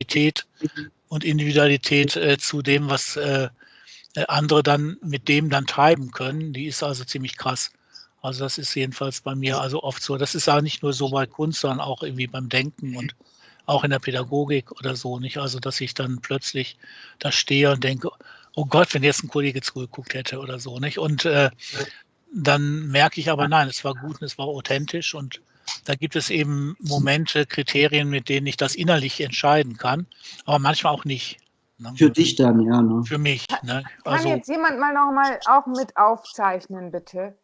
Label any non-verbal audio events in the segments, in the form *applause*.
Subjektivität und Individualität äh, zu dem, was äh, äh, andere dann mit dem dann treiben können, die ist also ziemlich krass. Also das ist jedenfalls bei mir also oft so. Das ist auch nicht nur so bei Kunst, sondern auch irgendwie beim Denken und auch in der Pädagogik oder so, nicht? Also dass ich dann plötzlich da stehe und denke, oh Gott, wenn jetzt ein Kollege zugeguckt hätte oder so, nicht? Und äh, dann merke ich aber, nein, es war gut und es war authentisch und da gibt es eben Momente, Kriterien, mit denen ich das innerlich entscheiden kann, aber manchmal auch nicht. Ne? Für dich dann, ja. Ne? Für mich. Ne? Also, kann jetzt jemand mal noch mal auch mit aufzeichnen, bitte?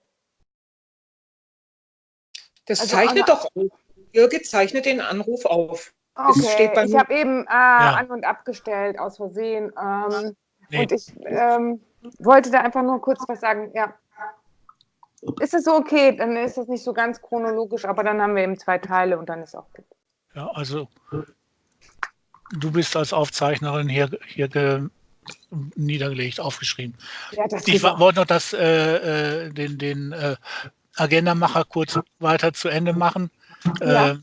Das also zeichnet doch auf. Jürgen zeichnet den Anruf auf. Okay, ich habe eben äh, ja. an- und abgestellt, aus Versehen. Ähm, nee. Und ich ähm, wollte da einfach nur kurz was sagen. Ja. Ist es okay? Dann ist das nicht so ganz chronologisch, aber dann haben wir eben zwei Teile und dann ist auch gut. Ja, also du bist als Aufzeichnerin hier, hier niedergelegt, aufgeschrieben. Ja, ich wollte noch das, äh, äh, den, den äh, Agendamacher kurz weiter zu Ende machen. Ja. Äh,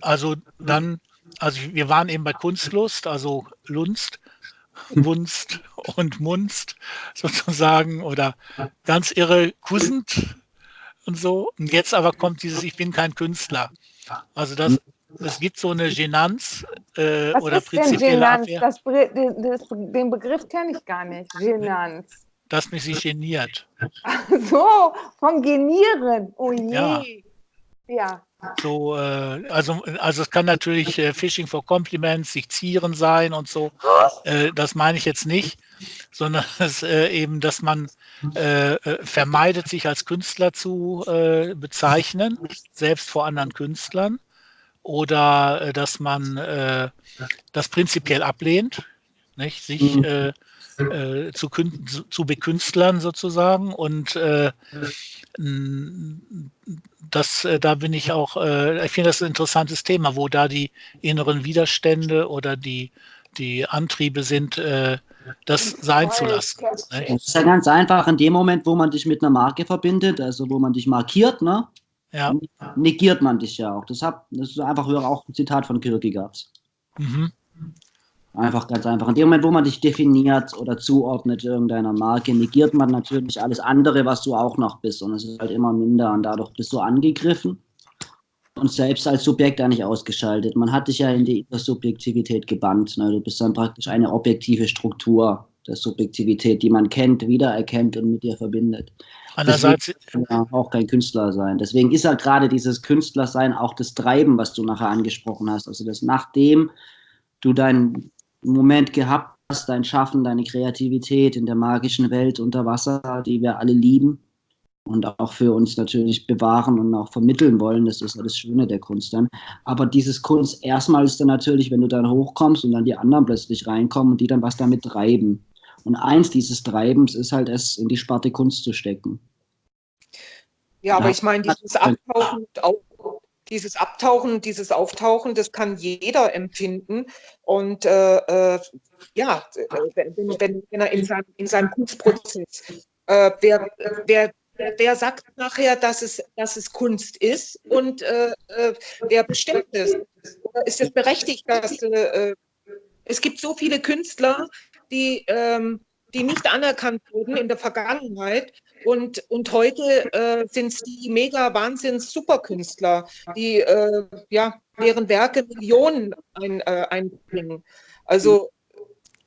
also dann, also wir waren eben bei Kunstlust, also Lunst, *laughs* Wunst und Munst sozusagen oder ganz irre Kussend und so. Und jetzt aber kommt dieses, ich bin kein Künstler. Also das, es gibt so eine Genanz äh, Was oder ist prinzipielle denn Genanz? Das, das, den Begriff kenne ich gar nicht. Genanz. Dass mich sie geniert. Ach so, vom Genieren. Oh je. Ja. Ja. So, äh, also, also es kann natürlich äh, Phishing for Compliments, sich zieren sein und so. Äh, das meine ich jetzt nicht, sondern *laughs* es, äh, eben, dass man äh, äh, vermeidet, sich als Künstler zu bezeichnen, selbst vor anderen Künstlern oder äh, dass man äh, das prinzipiell ablehnt, nicht? sich mhm. Äh, äh zu, zu, bekünstlern sozusagen und äh, das, äh, da bin ich auch, ich finde das ein interessantes Thema, wo da die inneren Widerstände oder die, die Antriebe sind, das sein zu lassen. Es ist ja ganz einfach, in dem Moment, wo man dich mit einer Marke verbindet, also wo man dich markiert, ne, ja. negiert man dich ja auch. Das, hab, das ist einfach auch ein Zitat von Kierkegaard. Mhm. Einfach ganz einfach. In dem Moment, wo man dich definiert oder zuordnet irgendeiner Marke, negiert man natürlich alles andere, was du auch noch bist. Und es ist halt immer minder und dadurch bist du angegriffen und selbst als Subjekt eigentlich ausgeschaltet. Man hat dich ja in die Subjektivität gebannt. Ne? Du bist dann praktisch eine objektive Struktur der Subjektivität, die man kennt, wiedererkennt und mit dir verbindet. Andererseits kann ja auch kein Künstler sein. Deswegen ist ja gerade dieses Künstlersein auch das Treiben, was du nachher angesprochen hast. Also das nachdem du deinen Moment gehabt hast, dein Schaffen, deine Kreativität in der magischen Welt unter Wasser, die wir alle lieben und auch für uns natürlich bewahren und auch vermitteln wollen. Das ist ja das Schöne der Kunst dann. Aber dieses Kunst erstmal ist dann natürlich, wenn du dann hochkommst und dann die anderen plötzlich reinkommen und die dann was damit treiben. Und eins dieses Treibens ist halt es in die Sparte Kunst zu stecken. Ja, aber ich meine, dieses Abtauchen, dieses Abtauchen, dieses Auftauchen, das kann jeder empfinden. Und äh, äh, ja, wenn, wenn, wenn, er in seinem, in seinem Kunstprozess, äh, wer, wer, wer sagt nachher, dass es, dass es Kunst ist und äh, äh, wer bestimmt es? Ist es berechtigt, dass es gibt so viele Künstler, die, ähm, die nicht anerkannt wurden in der Vergangenheit. Und, und heute äh, sind es die mega Wahnsinns Superkünstler, die äh, ja, deren Werke Millionen ein, äh, einbringen. Also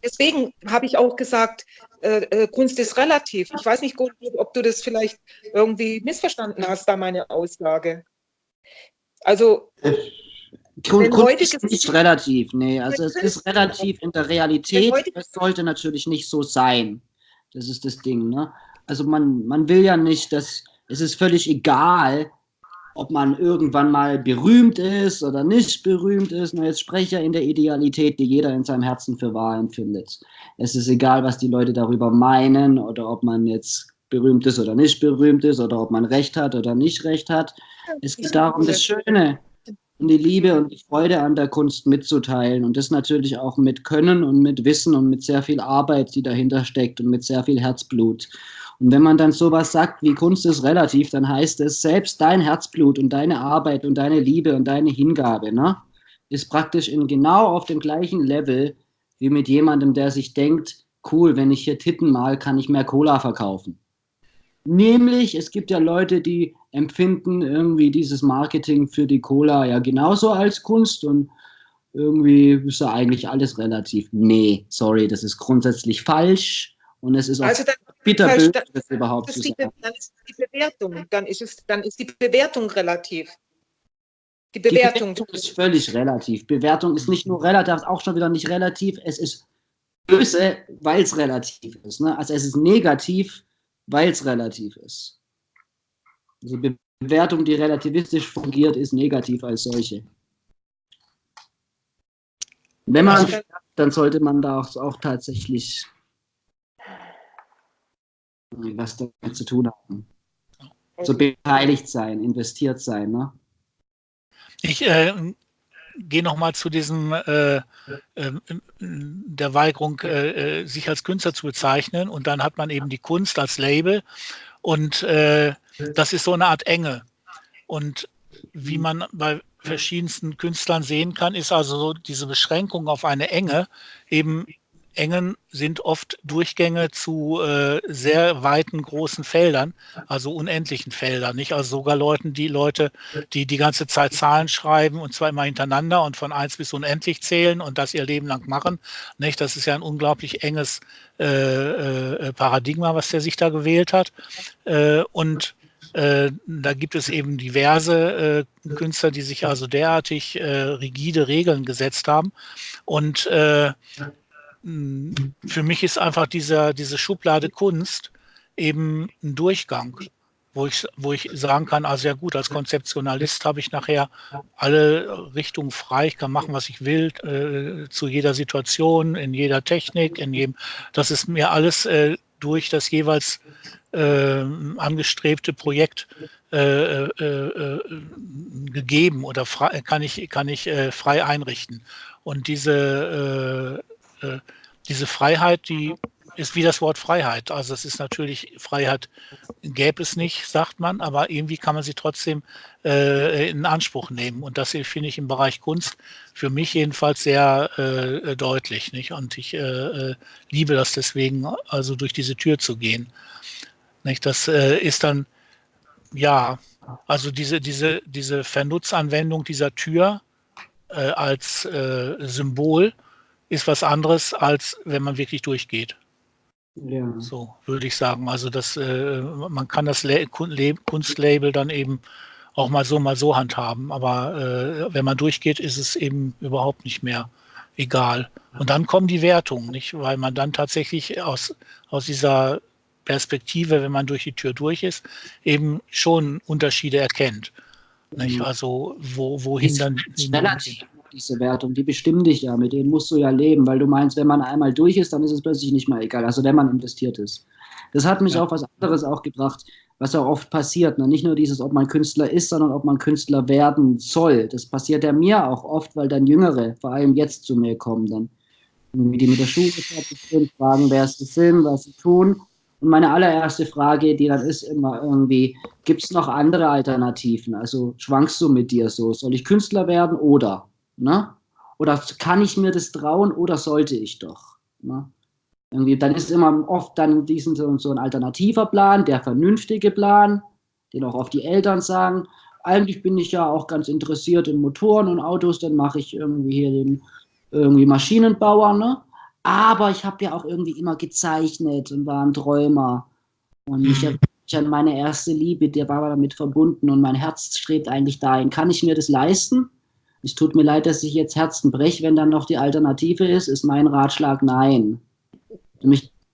deswegen habe ich auch gesagt, äh, äh, Kunst ist relativ. Ich weiß nicht, ob du das vielleicht irgendwie missverstanden hast, da meine Aussage. Also Kunst, Kunst ist nicht relativ, nee, also es ist relativ in der Realität, es sollte natürlich nicht so sein. Das ist das Ding, ne? Also man, man will ja nicht, dass, es ist völlig egal, ob man irgendwann mal berühmt ist oder nicht berühmt ist. Und jetzt ja in der Idealität, die jeder in seinem Herzen für wahr empfindet. Es ist egal, was die Leute darüber meinen oder ob man jetzt berühmt ist oder nicht berühmt ist oder ob man Recht hat oder nicht Recht hat. Es geht darum, das Schöne und die Liebe und die Freude an der Kunst mitzuteilen und das natürlich auch mit Können und mit Wissen und mit sehr viel Arbeit, die dahinter steckt und mit sehr viel Herzblut. Und wenn man dann sowas sagt, wie Kunst ist relativ, dann heißt es, selbst dein Herzblut und deine Arbeit und deine Liebe und deine Hingabe, ne, ist praktisch in genau auf dem gleichen Level wie mit jemandem, der sich denkt, cool, wenn ich hier Titten mal, kann ich mehr Cola verkaufen. Nämlich, es gibt ja Leute, die empfinden irgendwie dieses Marketing für die Cola ja genauso als Kunst und irgendwie ist ja eigentlich alles relativ. Nee, sorry, das ist grundsätzlich falsch und es ist auch also bitterböse, das überhaupt zu sagen. Dann ist die Bewertung, dann ist, es, dann ist die Bewertung relativ. Die Bewertung. die Bewertung ist völlig relativ. Bewertung ist nicht nur relativ, auch schon wieder nicht relativ, es ist böse, weil es relativ ist. Ne? Also es ist negativ, weil es relativ ist. Also Bewertung, die relativistisch fungiert, ist negativ als solche. Wenn man, also, dann sollte man da auch, auch tatsächlich was damit zu tun haben. So beteiligt sein, investiert sein. Ne? Ich äh, gehe nochmal zu diesem äh, äh, der Weigerung, äh, äh, sich als Künstler zu bezeichnen und dann hat man eben die Kunst als Label und äh, das ist so eine Art Enge. Und wie man bei verschiedensten Künstlern sehen kann, ist also so diese Beschränkung auf eine Enge eben Engen sind oft Durchgänge zu äh, sehr weiten, großen Feldern, also unendlichen Feldern. Nicht? Also sogar Leuten, die Leute, die die ganze Zeit Zahlen schreiben und zwar immer hintereinander und von eins bis unendlich zählen und das ihr Leben lang machen. Nicht? Das ist ja ein unglaublich enges äh, äh, Paradigma, was der sich da gewählt hat. Äh, und äh, da gibt es eben diverse äh, Künstler, die sich also derartig rigide Regeln gesetzt haben. Und für mich ist einfach dieser, diese Schublade Kunst eben ein Durchgang, wo ich, wo ich sagen kann, also ja gut, als Konzeptionalist habe ich nachher alle Richtungen frei, ich kann machen, was ich will, äh, zu jeder Situation, in jeder Technik, in jedem, das ist mir alles äh, durch das jeweils äh, angestrebte Projekt äh, äh, äh, gegeben oder frei, kann ich, kann ich frei einrichten. Und diese äh, diese Freiheit, die ist wie das Wort Freiheit. Also es ist natürlich, Freiheit gäbe es nicht, sagt man, aber irgendwie kann man sie trotzdem äh, in Anspruch nehmen. Und das finde ich im Bereich Kunst für mich jedenfalls sehr äh, deutlich. Nicht? Und ich äh, äh liebe das deswegen, also durch diese Tür zu gehen. Nicht? Das äh, ist dann, ja, also diese, diese, diese Vernutzanwendung dieser Tür äh, als Symbol, ist was anderes, als wenn man wirklich durchgeht. Ja. So würde ich sagen. Also das, äh, man kann das Le Kunstlabel dann eben auch mal so, mal so handhaben. Aber äh, wenn man durchgeht, ist es eben überhaupt nicht mehr egal. Und dann kommen die Wertungen, nicht? Weil man dann tatsächlich aus, aus dieser Perspektive, wenn man durch die Tür durch ist, eben schon Unterschiede erkennt. Nicht? Mhm. Also wo, wohin dann. Relativ diese Wertung, die bestimmen dich ja, mit denen musst du ja leben, weil du meinst, wenn man einmal durch ist, dann ist es plötzlich nicht mehr egal, also wenn man investiert ist. Das hat mich ja. auf was anderes auch gebracht, was auch oft passiert. Ne? Nicht nur dieses, ob man Künstler ist, sondern ob man Künstler werden soll. Das passiert ja mir auch oft, weil dann Jüngere, vor allem jetzt zu mir kommen, dann wie die mit der Schule fertig sind, fragen, wer ist das Film, was sie tun. Und meine allererste Frage, die dann ist immer irgendwie, gibt es noch andere Alternativen? Also schwankst du mit dir so? Soll ich Künstler werden oder? Ne? Oder kann ich mir das trauen oder sollte ich doch? Ne? Irgendwie, dann ist immer oft dann diesen so, ein alternativer Plan, der vernünftige Plan, den auch oft die Eltern sagen. Eigentlich bin ich ja auch ganz interessiert in Motoren und Autos, dann mache ich irgendwie hier den irgendwie Maschinenbauer, ne? Aber ich habe ja auch irgendwie immer gezeichnet und war ein Träumer. Und ich mich an meine erste Liebe, der war damit verbunden und mein Herz strebt eigentlich dahin. Kann ich mir das leisten? Es tut mir leid, dass ich jetzt Herzen breche, wenn dann noch die Alternative ist, ist mein Ratschlag nein.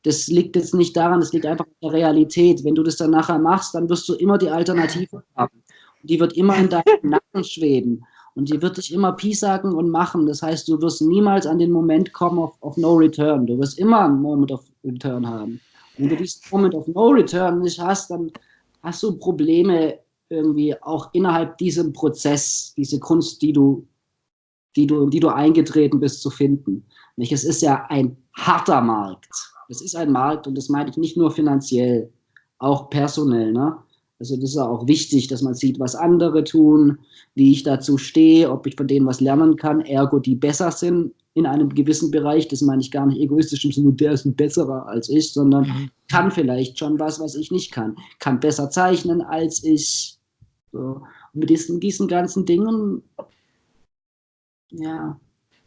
Das liegt jetzt nicht daran, das liegt einfach in der Realität. Wenn du das dann nachher machst, dann wirst du immer die Alternative haben. Die wird immer in deinem Nacken schweben. Und die wird dich immer piesacken und machen. Das heißt, du wirst niemals an den Moment kommen of, of no return. Du wirst immer einen Moment of return haben. Und wenn du diesen Moment of no return nicht hast, dann hast du Probleme irgendwie auch innerhalb diesem Prozess diese Kunst, die du, die du, in die du eingetreten bist, zu finden. Nicht? Es ist ja ein harter Markt. Es ist ein Markt und das meine ich nicht nur finanziell, auch personell. Ne? Also das ist auch wichtig, dass man sieht, was andere tun, wie ich dazu stehe, ob ich von denen was lernen kann, ergo die besser sind in einem gewissen Bereich. Das meine ich gar nicht egoistisch im Sinne, der ist ein besserer als ich, sondern mhm. kann vielleicht schon was, was ich nicht kann. Kann besser zeichnen als ich. So. Und mit diesen, diesen ganzen Dingen, ja,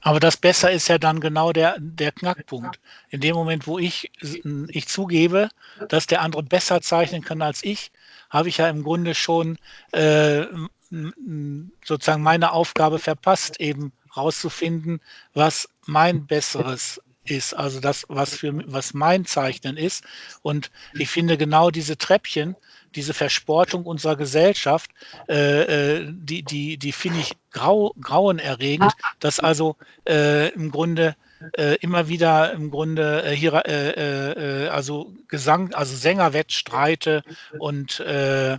aber das Besser ist ja dann genau der, der Knackpunkt. In dem Moment, wo ich, ich zugebe, dass der andere besser zeichnen kann als ich, habe ich ja im Grunde schon äh, sozusagen meine Aufgabe verpasst, eben rauszufinden, was mein Besseres ist, also das, was für was mein Zeichnen ist. Und ich finde genau diese Treppchen, diese Versportung unserer Gesellschaft, äh, äh, die, die, die finde ich grau, grauenerregend, dass also äh, im Grunde äh, immer wieder im Grunde äh, hier äh, äh, also Gesang, also Sängerwettstreite und äh, äh,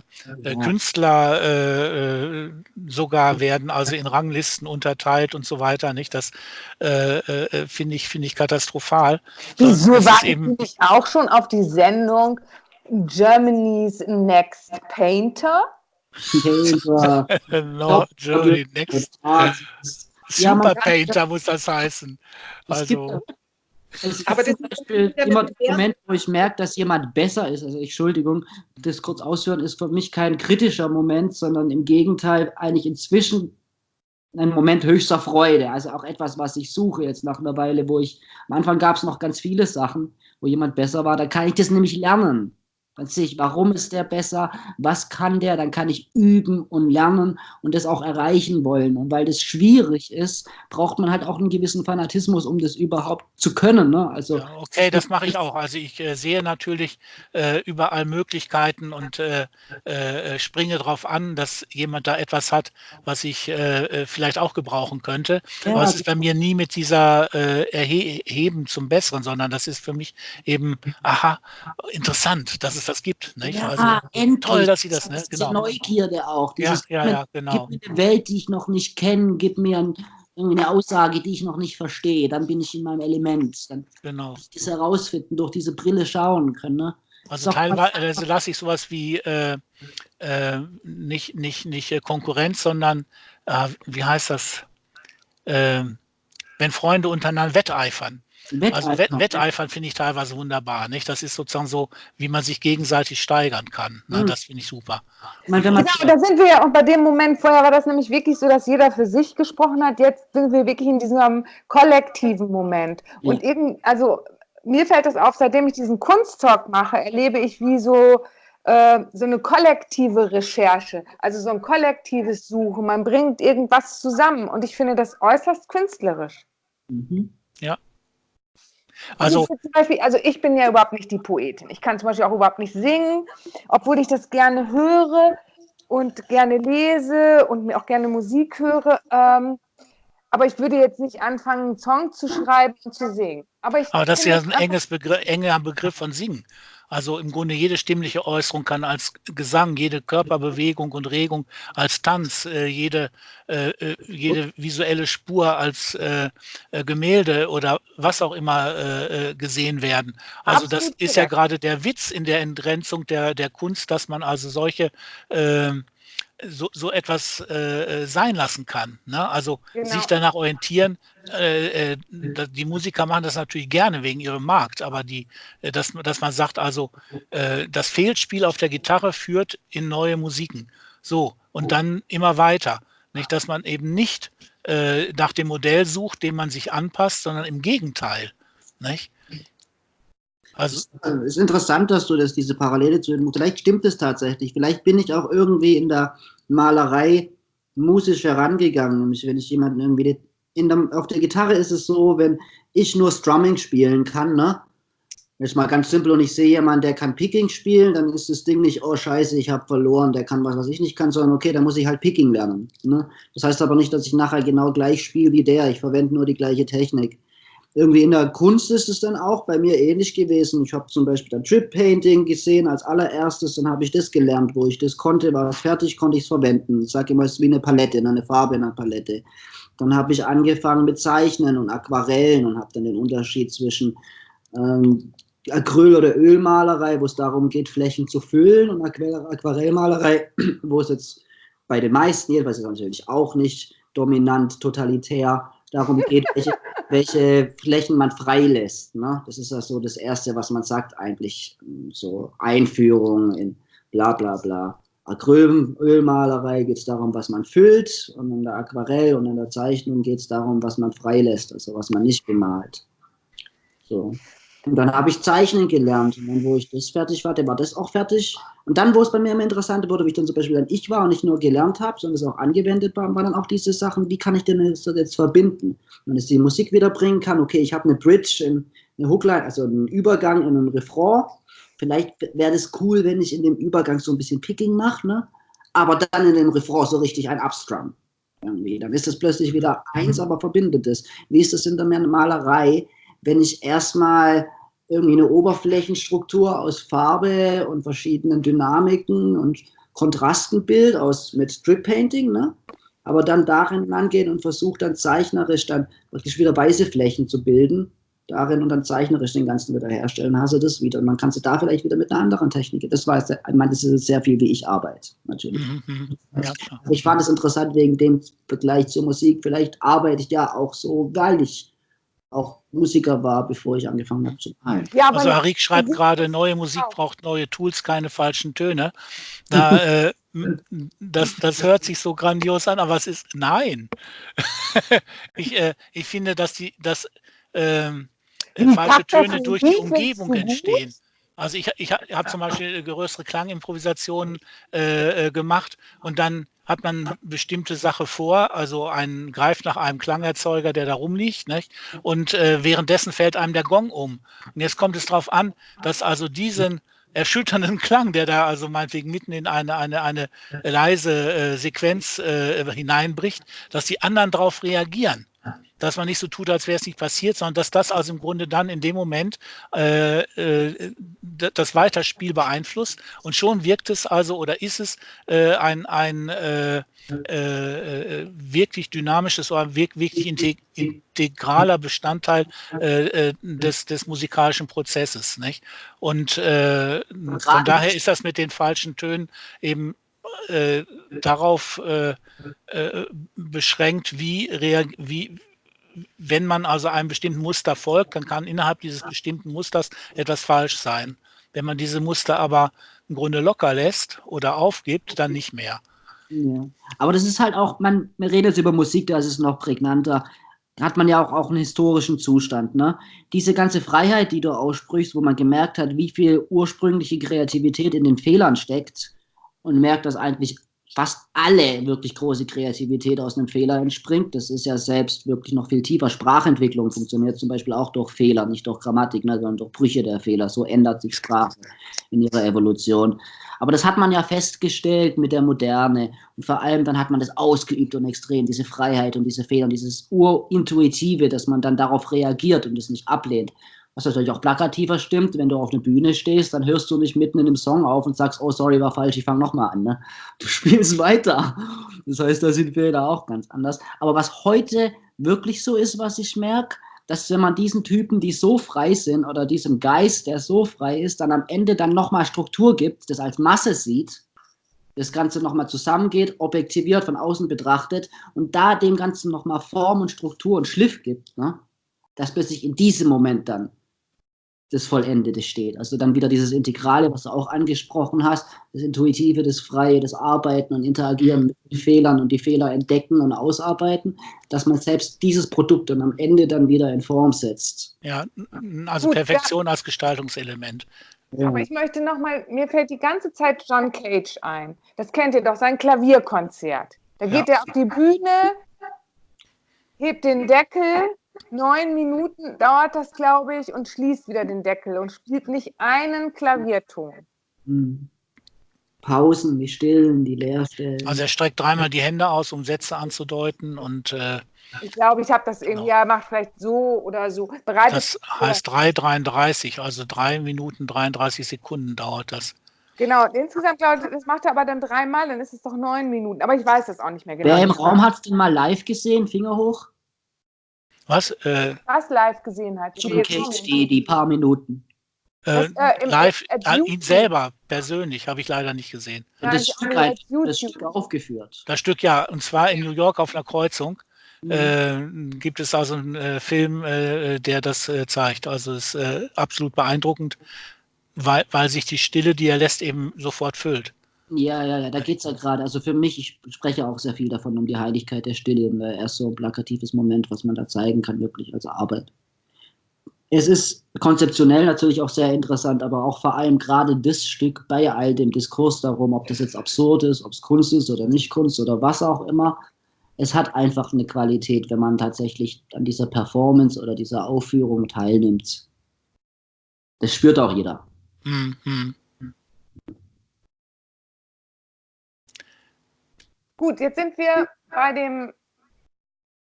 Künstler äh, sogar werden also in Ranglisten unterteilt und so weiter. Nicht, das finde ich finde ich katastrophal. Wieso war ich auch schon auf die Sendung Germany's Next Painter. Painter. *laughs* no, Germany Next. Super ja, Painter muss das heißen. Also. Es aber zum Beispiel immer der Moment, wo ich merke, dass jemand besser ist, also Entschuldigung, das kurz ausführen, ist für mich kein kritischer Moment, sondern im Gegenteil eigentlich inzwischen ein Moment höchster Freude. Also auch etwas, was ich suche jetzt nach einer Weile, wo ich, am Anfang gab es noch ganz viele Sachen, wo jemand besser war, da kann ich das nämlich lernen. Dann sehe ich, warum ist der besser, was kann der, dann kann ich üben und lernen und das auch erreichen wollen. Und weil das schwierig ist, braucht man halt auch einen gewissen Fanatismus, um das überhaupt zu können. Ne? Also, ja, okay, das mache ich auch. Also ich äh, sehe natürlich äh, überall Möglichkeiten und äh, äh springe darauf an, dass jemand da etwas hat, was ich äh, äh, vielleicht auch gebrauchen könnte. Ja, Aber es ist bei mir nie mit dieser Erheben zum Besseren, sondern das ist für mich eben, aha, interessant, das ist es das gibt. Nicht? Ja, also, endlich. Toll, dass Sie das, ne? Genau. Neugierde auch. Dieses, ja, ja, ja, genau. Gib mir eine Welt, die ich noch nicht kenne, gib mir ein, eine Aussage, die ich noch nicht verstehe. Dann bin ich in meinem Element. Dann genau. das herausfinden, durch diese Brille schauen können. Ne? Also teilweise lasse ich sowas wie äh, äh, nicht, nicht, nicht äh, Konkurrenz, sondern äh, wie heißt das? Ähm, wenn Freunde untereinander wetteifern. Wetteifern. Also Wett Wetteifern finde ich teilweise wunderbar. Nicht? Das ist sozusagen so, wie man sich gegenseitig steigern kann. Ne? Mhm. Das finde ich super. Genau, da sind wir ja auch bei dem Moment, vorher war das nämlich wirklich so, dass jeder für sich gesprochen hat. Jetzt sind wir wirklich in diesem kollektiven Moment. Ja. Und irgend, also mir fällt das auf, seitdem ich diesen Kunsttalk mache, erlebe ich wie so, äh, so eine kollektive Recherche, also so ein kollektives Suchen. Man bringt irgendwas zusammen und ich finde das äußerst künstlerisch. Mhm. Ja, also, also, Beispiel, also ich bin ja überhaupt nicht die Poetin. Ich kann zum Beispiel auch überhaupt nicht singen, obwohl ich das gerne höre und gerne lese und mir auch gerne Musik höre. Ähm, aber ich würde jetzt nicht anfangen, einen Song zu schreiben und zu singen. Aber, ich aber das ist ja ein enges Begriff, enger Begriff von Singen. Also im Grunde jede stimmliche Äußerung kann als Gesang, jede Körperbewegung und Regung als Tanz, äh, jede, äh, äh jede visuelle Spur als äh, äh, Gemälde oder was auch immer äh, gesehen werden. Also das ist ja gerade der Witz in der Entgrenzung der, der Kunst, dass man also solche ähm, so, so etwas äh, äh, sein lassen kann. Ne? Also genau. sich danach orientieren. Äh, äh, die Musiker machen das natürlich gerne wegen ihrem Markt, aber die, äh, dass, dass man sagt, also das Fehlspiel auf der Gitarre führt in neue Musiken. So, und dann immer weiter. Nicht, dass man eben nicht nach dem Modell sucht, dem man sich anpasst, sondern im Gegenteil. Nicht? Also es ist interessant, dass du das, diese Parallele zu den, vielleicht stimmt es tatsächlich, vielleicht bin ich auch irgendwie in der Malerei musisch herangegangen, wenn ich jemanden irgendwie, der, auf der Gitarre ist es so, wenn ich nur Strumming spielen kann, ne, Jetzt mal ganz simpel und ich sehe jemanden, der kann Picking spielen, dann ist das Ding nicht, oh scheiße, ich habe verloren, der kann was, was ich nicht kann, sondern okay, dann muss ich halt Picking lernen. Ne? Das heißt aber nicht, dass ich nachher genau gleich spiele wie der, ich verwende nur die gleiche Technik irgendwie in der Kunst ist es dann auch bei mir ähnlich gewesen. Ich habe zum Beispiel dann Trip Painting gesehen als allererstes, dann habe ich das gelernt, wo ich das konnte, war das fertig, konnte ich es verwenden. Ich sage immer, es ist wie eine Palette, eine Farbe in einer Palette. Dann habe ich angefangen mit Zeichnen und Aquarellen und habe dann den Unterschied zwischen ähm, Acryl- oder Ölmalerei, wo es darum geht, Flächen zu füllen und Aquarellmalerei, *clears throat* wo es jetzt bei den meisten, jedenfalls ist natürlich auch nicht dominant, totalitär, darum geht, welche, welche Flächen man freilässt. Ne? Das ist ja so das Erste, was man sagt eigentlich, so Einführung in bla bla bla. Acrylölmalerei geht es darum, was man füllt und in der Aquarell und in der Zeichnung geht es darum, was man freilässt, also was man nicht bemalt. So. Und dann habe ich Zeichnen gelernt. Und dann, wo ich das fertig war, war das auch fertig. Und dann, wo es bei mir immer interessanter wurde, wie ich dann zum Beispiel dann ich war und nicht nur gelernt habe, sondern es auch angewendet war, waren dann auch diese Sachen, wie kann ich denn das jetzt verbinden? Wenn ich die Musik wieder bringen kann, okay, ich habe eine Bridge, in, eine Hookline, also einen Übergang in einen Refrain. Vielleicht wäre das cool, wenn ich in dem Übergang so ein bisschen Picking mache, ne? aber dann in dem Refrain so richtig ein Upstrum. Irgendwie. Dann ist das plötzlich wieder eins, aber verbindet es. Wie ist das in der Malerei? Wenn ich erstmal irgendwie eine Oberflächenstruktur aus Farbe und verschiedenen Dynamiken und Kontrasten bild aus mit Strip Painting, ne? aber dann darin angehen und versuche dann zeichnerisch dann praktisch wieder weiße Flächen zu bilden, darin und dann zeichnerisch den ganzen wieder herstellen, hast du das wieder. Und man kann es da vielleicht wieder mit einer anderen Technik. Das war, ich meine, das ist sehr viel, wie ich arbeite, natürlich. Mhm, mhm. ja, ich fand es interessant wegen dem Vergleich zur Musik. Vielleicht arbeite ich ja auch so, weil ich auch Musiker war, bevor ich angefangen habe zu malen. Ja, also Harik schreibt gerade, neue Musik braucht neue Tools, keine falschen Töne. Da, *laughs* äh, das, das hört sich so grandios an, aber es ist nein. *laughs* ich, äh, ich finde, dass die dass, äh, falsche Töne durch die Umgebung entstehen. Also ich, ich habe zum Beispiel größere Klangimprovisationen äh, äh, gemacht und dann hat man bestimmte Sache vor, also ein greift nach einem Klangerzeuger, der da rumliegt, nicht? und äh, währenddessen fällt einem der Gong um. Und jetzt kommt es darauf an, dass also diesen erschütternden Klang, der da also meinetwegen mitten in eine, eine, eine leise äh, Sequenz äh, hineinbricht, dass die anderen darauf reagieren dass man nicht so tut, als wäre es nicht passiert, sondern dass das also im Grunde dann in dem Moment äh, äh, das Weiterspiel beeinflusst und schon wirkt es also oder ist es äh, ein, ein äh, äh, wirklich dynamisches oder wirklich integraler Bestandteil des, des musikalischen Prozesses. Nicht? Und von daher ist das mit den falschen Tönen eben äh, darauf äh, äh, beschränkt, wie, wie, wenn man also einem bestimmten Muster folgt, dann kann innerhalb dieses bestimmten Musters etwas falsch sein. Wenn man diese Muster aber im Grunde locker lässt oder aufgibt, dann nicht mehr. Aber das ist halt auch, man, redet über Musik, da ist es noch prägnanter. Da hat man ja auch, auch einen historischen Zustand. Ne? Diese ganze Freiheit, die du aussprichst, wo man gemerkt hat, wie viel ursprüngliche Kreativität in den Fehlern steckt und merkt, dass eigentlich fast alle wirklich große Kreativität aus einem Fehler entspringt. Das ist ja selbst wirklich noch viel tiefer. Sprachentwicklung funktioniert zum Beispiel auch durch Fehler, nicht durch Grammatik, ne, sondern durch Brüche der Fehler. So ändert sich Sprache in ihrer Evolution. Aber das hat man ja festgestellt mit der Moderne. Und vor allem dann hat man das ausgeübt und extrem, diese Freiheit und diese Fehler und dieses Urintuitive, dass man dann darauf reagiert und es nicht ablehnt was natürlich auch plakativer stimmt, wenn du auf einer Bühne stehst, dann hörst du nicht mitten in dem Song auf und sagst, oh sorry, war falsch, ich fange nochmal an. Ne? Du *laughs* spielst weiter. Das heißt, da sind wir da auch ganz anders. Aber was heute wirklich so ist, was ich merke, dass wenn man diesen Typen, die so frei sind, oder diesem Geist, der so frei ist, dann am Ende dann nochmal Struktur gibt, das als Masse sieht, das Ganze nochmal zusammengeht, objektiviert, von außen betrachtet und da dem Ganzen nochmal Form und Struktur und Schliff gibt, ne? dass plötzlich in diesem Moment dann das Vollendete steht. Also dann wieder dieses Integrale, was du auch angesprochen hast, das Intuitive, das Freie, das Arbeiten und Interagieren mit den Fehlern und die Fehler entdecken und ausarbeiten, dass man selbst dieses Produkt dann am Ende dann wieder in Form setzt. Ja, also Gut, Perfektion ja. als Gestaltungselement. Ja. Aber ich möchte nochmal, mir fällt die ganze Zeit John Cage ein. Das kennt ihr doch, sein Klavierkonzert. Da geht ja. er auf die Bühne, hebt den Deckel Neun Minuten dauert das, glaube ich, und schließt wieder den Deckel und spielt nicht einen Klavierton. Hm. Pausen, die Stillen, die Leerstellen. Also er streckt dreimal die Hände aus, um Sätze anzudeuten und äh, ich glaube, ich habe das irgendwie, genau. ja, macht vielleicht so oder so. Bereitet das heißt 3,33, also drei Minuten 33 Sekunden dauert das. Genau, insgesamt glaube ich, das macht er aber dann dreimal, dann ist es doch neun Minuten. Aber ich weiß das auch nicht mehr genau. Wer im Raum hat es denn mal live gesehen? Finger hoch. Was? Äh, Was live gesehen hat. John Cage, die, die paar Minuten. Äh, äh, live, äh, ihn selber persönlich habe ich leider nicht gesehen. Ja, das, Stück, halt, das Stück aufgeführt. Das Stück ja, und zwar in New York auf einer Kreuzung. Mhm. Äh, gibt es also einen äh, Film, äh, der das zeigt. Also es ist absolut beeindruckend, weil, weil sich die Stille, die er lässt, eben sofort füllt. Ja, ja, ja, da geht es ja gerade. Also für mich, ich spreche auch sehr viel davon, um die Heiligkeit der Stille. Er ist so ein plakatives Moment, was man da zeigen kann, wirklich als Arbeit. Es ist konzeptionell natürlich auch sehr interessant, aber auch vor allem gerade das Stück bei all dem Diskurs darum, ob das jetzt absurd ist, ob es Kunst ist oder nicht Kunst oder was auch immer. Es hat einfach eine Qualität, wenn man tatsächlich an dieser Performance oder dieser Aufführung teilnimmt. Das spürt auch jeder. Mhm. Gut, jetzt sind wir bei dem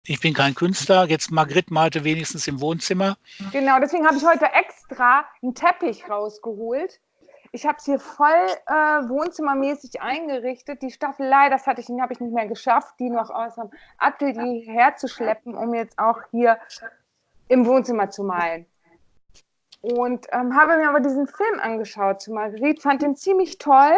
ich bin kein Künstler. Jetzt Margrit malte wenigstens im Wohnzimmer. Genau, deswegen habe ich heute extra einen Teppich rausgeholt. Ich habe es hier voll äh, wohnzimmermäßig eingerichtet. Die Staffelei, das hatte ich, habe ich nicht mehr geschafft, die noch aus dem Atelier herzuschleppen, um jetzt auch hier im Wohnzimmer zu malen. Und ähm, habe mir aber diesen Film angeschaut zu Marguerite, fand den ziemlich toll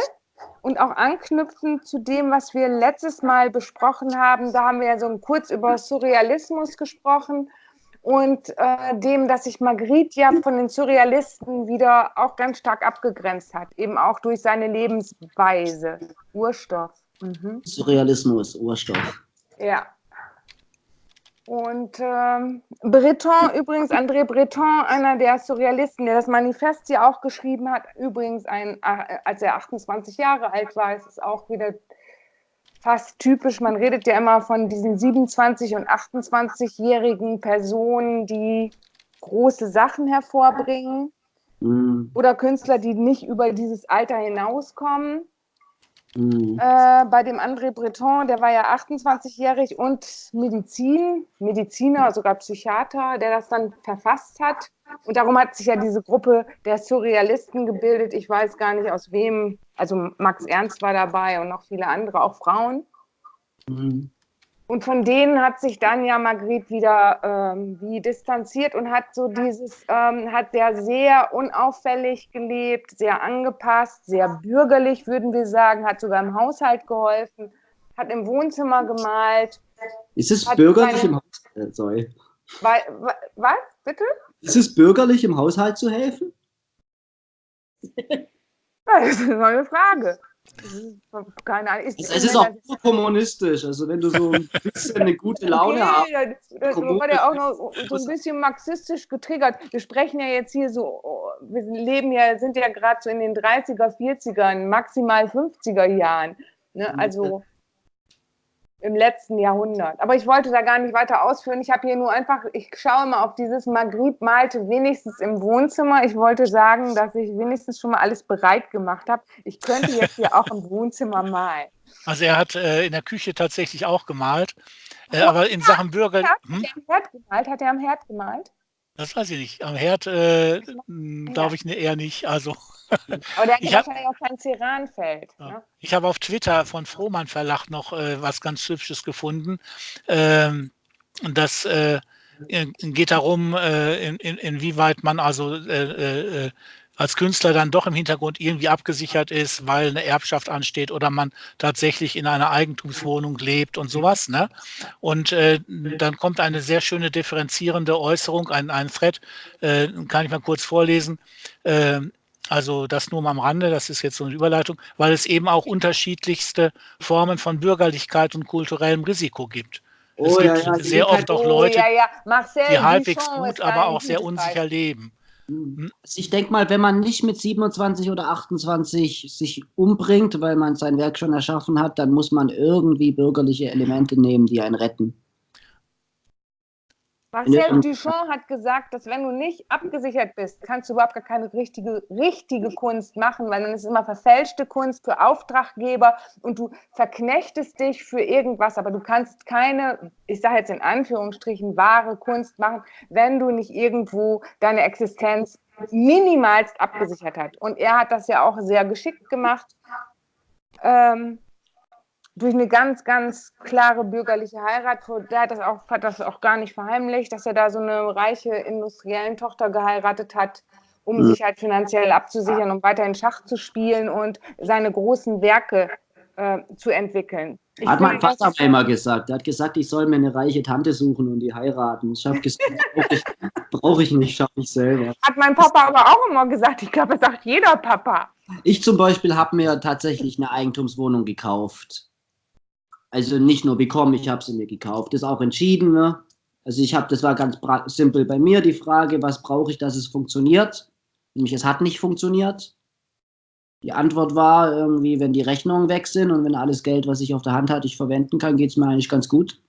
und auch anknüpfend zu dem, was wir letztes Mal besprochen haben, da haben wir ja so kurz über Surrealismus gesprochen und äh, dem, dass sich Magritte ja von den Surrealisten wieder auch ganz stark abgegrenzt hat, eben auch durch seine Lebensweise. Urstoff. Mhm. Surrealismus, Urstoff. Ja, und ähm, Breton, übrigens, André Breton, einer der Surrealisten, der das Manifest ja auch geschrieben hat, übrigens, ein, äh, als er 28 Jahre alt war, ist es auch wieder fast typisch. Man redet ja immer von diesen 27- und 28-jährigen Personen, die große Sachen hervorbringen. Mhm. Oder Künstler, die nicht über dieses Alter hinauskommen. Mhm. Äh, bei dem André Breton, der war ja 28-jährig und Medizin, Mediziner, sogar Psychiater, der das dann verfasst hat. Und darum hat sich ja diese Gruppe der Surrealisten gebildet. Ich weiß gar nicht aus wem. Also Max Ernst war dabei und noch viele andere, auch Frauen. Mhm. Und von denen hat sich dann ja Margret wieder ähm, wie distanziert und hat so dieses, ähm, hat der sehr unauffällig gelebt, sehr angepasst, sehr bürgerlich, würden wir sagen, hat sogar im Haushalt geholfen, hat im Wohnzimmer gemalt. Ist es bürgerlich im Haushalt? Äh, sorry. Weil, was, bitte? Ist es bürgerlich im Haushalt zu helfen? das ist eine neue Frage. Keine Ahnung. Ist, es ist auch so kommunistisch. Also wenn du so ein bisschen eine gute Laune okay, hast. Das, das war ja auch noch so ein bisschen marxistisch getriggert. Wir sprechen ja jetzt hier so, wir leben ja, sind ja gerade so in den 30er, 40ern, maximal 50er Jahren. Ne? Also im letzten Jahrhundert. Aber ich wollte da gar nicht weiter ausführen. Ich habe hier nur einfach, ich schaue mal auf dieses Magritte malte wenigstens im Wohnzimmer. Ich wollte sagen, dass ich wenigstens schon mal alles bereit gemacht habe. Ich könnte jetzt hier auch im *laughs* Wohnzimmer malen. Also er hat äh, in der Küche tatsächlich auch gemalt. Äh, aber in Sachen Bürger. Hat, hm? er am Herd gemalt? Hat er am Herd gemalt? Das weiß ich nicht. Am Herd äh, glaube ich ne, eher nicht. Also. Aber der hat ja wahrscheinlich auch kein Ceranfeld. Ja. Ne? Ich habe auf Twitter von Frohmann Verlag noch äh, was ganz Hübsches gefunden. Ähm, das äh, geht darum, äh, in, in, inwieweit man also äh, äh, als Künstler dann doch im Hintergrund irgendwie abgesichert ist, weil eine Erbschaft ansteht oder man tatsächlich in einer Eigentumswohnung lebt und sowas. Ne? Und äh, dann kommt eine sehr schöne differenzierende Äußerung, ein, ein Thread, äh, kann ich mal kurz vorlesen. Äh, also das nur mal am Rande, das ist jetzt so eine Überleitung, weil es eben auch unterschiedlichste Formen von Bürgerlichkeit und kulturellem Risiko gibt. Oh, es gibt ja, ja, sehr oft auch Leute, oh, ja, die halbwegs gut, aber auch sehr unsicher leben. Hm. Also ich denke mal, wenn man nicht mit 27 oder 28 sich umbringt, weil man sein Werk schon erschaffen hat, dann muss man irgendwie bürgerliche Elemente nehmen, die einen retten. Marcel Duchamp hat gesagt, dass wenn du nicht abgesichert bist, kannst du überhaupt gar keine richtige, richtige Kunst machen, weil dann ist es immer verfälschte Kunst für Auftraggeber und du verknechtest dich für irgendwas, aber du kannst keine, ich sage jetzt in Anführungsstrichen, wahre Kunst machen, wenn du nicht irgendwo deine Existenz minimalst abgesichert hast. Und er hat das ja auch sehr geschickt gemacht. Ähm, durch eine ganz, ganz klare bürgerliche Heirat, der hat das auch, hat das auch gar nicht verheimlicht, dass er da so eine reiche industriellen Tochter geheiratet hat um mhm. sich halt finanziell abzusichern, um weiterhin Schach zu spielen und seine großen Werke äh, zu entwickeln. Ich hat mein Vater immer gesagt. Er hat gesagt, ich soll mir eine reiche Tante suchen und die heiraten. Ich habe gesagt, brauche ich, brauch ich nicht, schaffe ich selber. Hat mein Papa aber auch immer gesagt. Ich glaube, das sagt jeder Papa. Ich zum Beispiel habe mir tatsächlich eine Eigentumswohnung gekauft. Also nicht nur bekommen, ich habe sie mir gekauft. Das ist auch entschieden. Ne? Also ich habe, das war ganz simpel bei mir die Frage, was brauche ich, dass es funktioniert? Nämlich es hat nicht funktioniert. Die Antwort war irgendwie, wenn die Rechnungen weg sind und wenn alles Geld, was ich auf der Hand hatte, ich verwenden kann, geht es mir eigentlich ganz gut.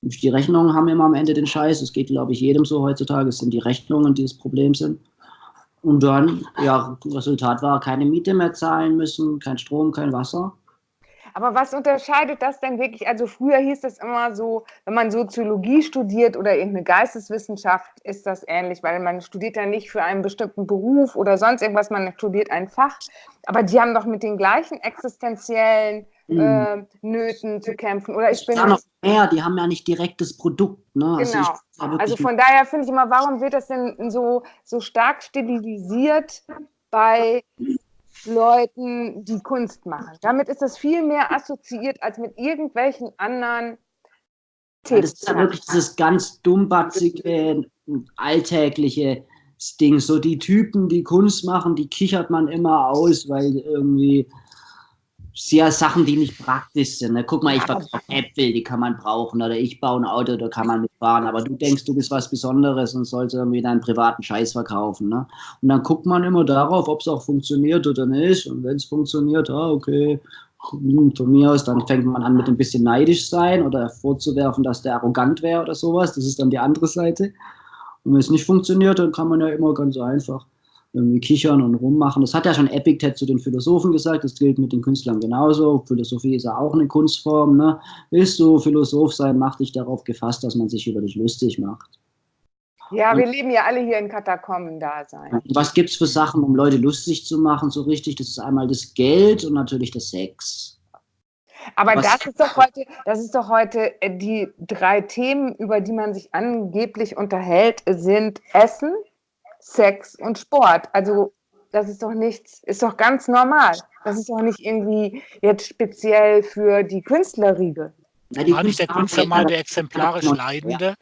Die Rechnungen haben immer am Ende den Scheiß. Es geht, glaube ich, jedem so heutzutage. Es sind die Rechnungen, die das Problem sind. Und dann, ja, Resultat war, keine Miete mehr zahlen müssen, kein Strom, kein Wasser. Aber was unterscheidet das denn wirklich? Also früher hieß es immer so, wenn man Soziologie studiert oder irgendeine Geisteswissenschaft, ist das ähnlich, weil man studiert ja nicht für einen bestimmten Beruf oder sonst irgendwas, man studiert ein Fach. Aber die haben doch mit den gleichen existenziellen äh, Nöten zu kämpfen. Oder ich bin ja noch mehr, die haben ja nicht direktes Produkt. Ne? Also genau. Also, also von daher finde ich immer, warum wird das denn so, so stark stilisiert bei Leuten, die Kunst machen. Damit ist das viel mehr assoziiert als mit irgendwelchen anderen Themen. Das ist ja wirklich dieses ganz dummbatzige, alltägliche Ding. So die Typen, die Kunst machen, die kichert man immer aus, weil irgendwie sehr Sachen, die nicht praktisch sind. Ne? Guck mal, ich verkaufe Äpfel, die kann man brauchen. Oder ich baue ein Auto, da kann man mitfahren. Aber du denkst, du bist was Besonderes und sollst irgendwie deinen privaten Scheiß verkaufen. Ne? Und dann guckt man immer darauf, ob es auch funktioniert oder nicht. Und wenn es funktioniert, ah, okay, hm, von mir aus, dann fängt man an mit ein bisschen neidisch sein oder vorzuwerfen, dass der arrogant wäre oder sowas. Das ist dann die andere Seite. Und wenn es nicht funktioniert, dann kann man ja immer ganz einfach irgendwie kichern und rummachen. Das hat ja schon Epictet zu den Philosophen gesagt, das gilt mit den Künstlern genauso. Philosophie ist ja auch eine Kunstform. Ne? Willst du Philosoph sein, mach dich darauf gefasst, dass man sich über dich lustig macht. Ja, und, wir leben ja alle hier in Katakomben-Dasein. Was gibt es für Sachen, um Leute lustig zu machen, so richtig? Das ist einmal das Geld und natürlich der Sex. Aber Was? das ist doch heute, das ist doch heute äh, die drei Themen, über die man sich angeblich unterhält, sind Essen, Sex und Sport. Also das ist doch nichts, ist doch ganz normal. Das ist doch nicht irgendwie jetzt speziell für die Künstlerriege. War nicht der Künstler mal der exemplarisch Leidende?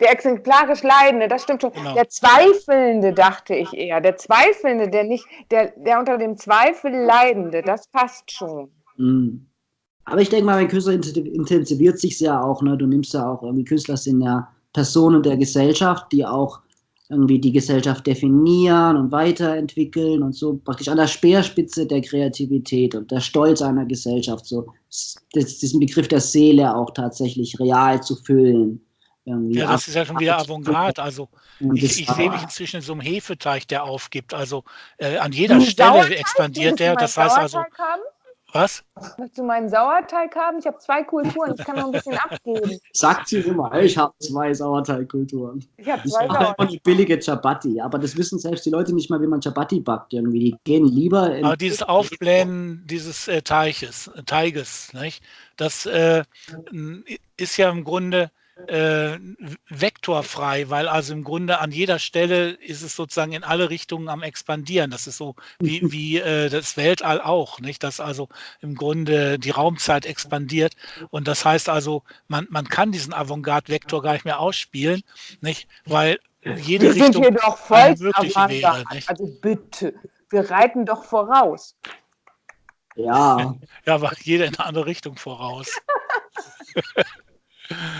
Der exemplarisch Leidende, das stimmt schon. Genau. Der Zweifelnde, dachte ich eher. Der Zweifelnde, der nicht, der, der unter dem Zweifel Leidende, das passt schon. Mhm. Aber ich denke mal, ein Künstler intensiviert sich ja auch. Ne? Du nimmst ja auch, irgendwie Künstler sind ja Personen der Gesellschaft, die auch irgendwie die Gesellschaft definieren und weiterentwickeln und so praktisch an der Speerspitze der Kreativität und der Stolz einer Gesellschaft, so das, diesen Begriff der Seele auch tatsächlich real zu füllen. Irgendwie ja, das ist ja schon wieder Avantgarde. Also ich, ich sehe mich inzwischen in so einem Hefeteich, der aufgibt. Also äh, an jeder Stelle expandiert der. Das heißt also. Was? Möchtest du meinen Sauerteig haben? Ich habe zwei Kulturen, ich kann noch ein bisschen abgeben. *laughs* Sagt sie immer, ich habe zwei Sauerteigkulturen. Ich habe zwei Sauerteig. Und die billige Chapati, aber das wissen selbst die Leute nicht mal, wie man Chapati backt. Irgendwie. Die gehen lieber in. Aber dieses Aufblähen dieses äh, Teiches, Teiges, nicht? das äh, ist ja im Grunde äh, vektorfrei, weil also im Grunde an jeder Stelle ist es sozusagen in alle Richtungen am expandieren. Das ist so wie, mhm. wie äh, das Weltall auch, nicht? Dass also im Grunde die Raumzeit expandiert und das heißt also, man, man kann diesen Avantgarde-Vektor gar nicht mehr ausspielen, nicht? Weil jede wir Richtung sind hier doch voll wäre. Nicht? Also bitte, wir reiten doch voraus. Ja. Ja, aber jeder in eine andere Richtung voraus. *laughs*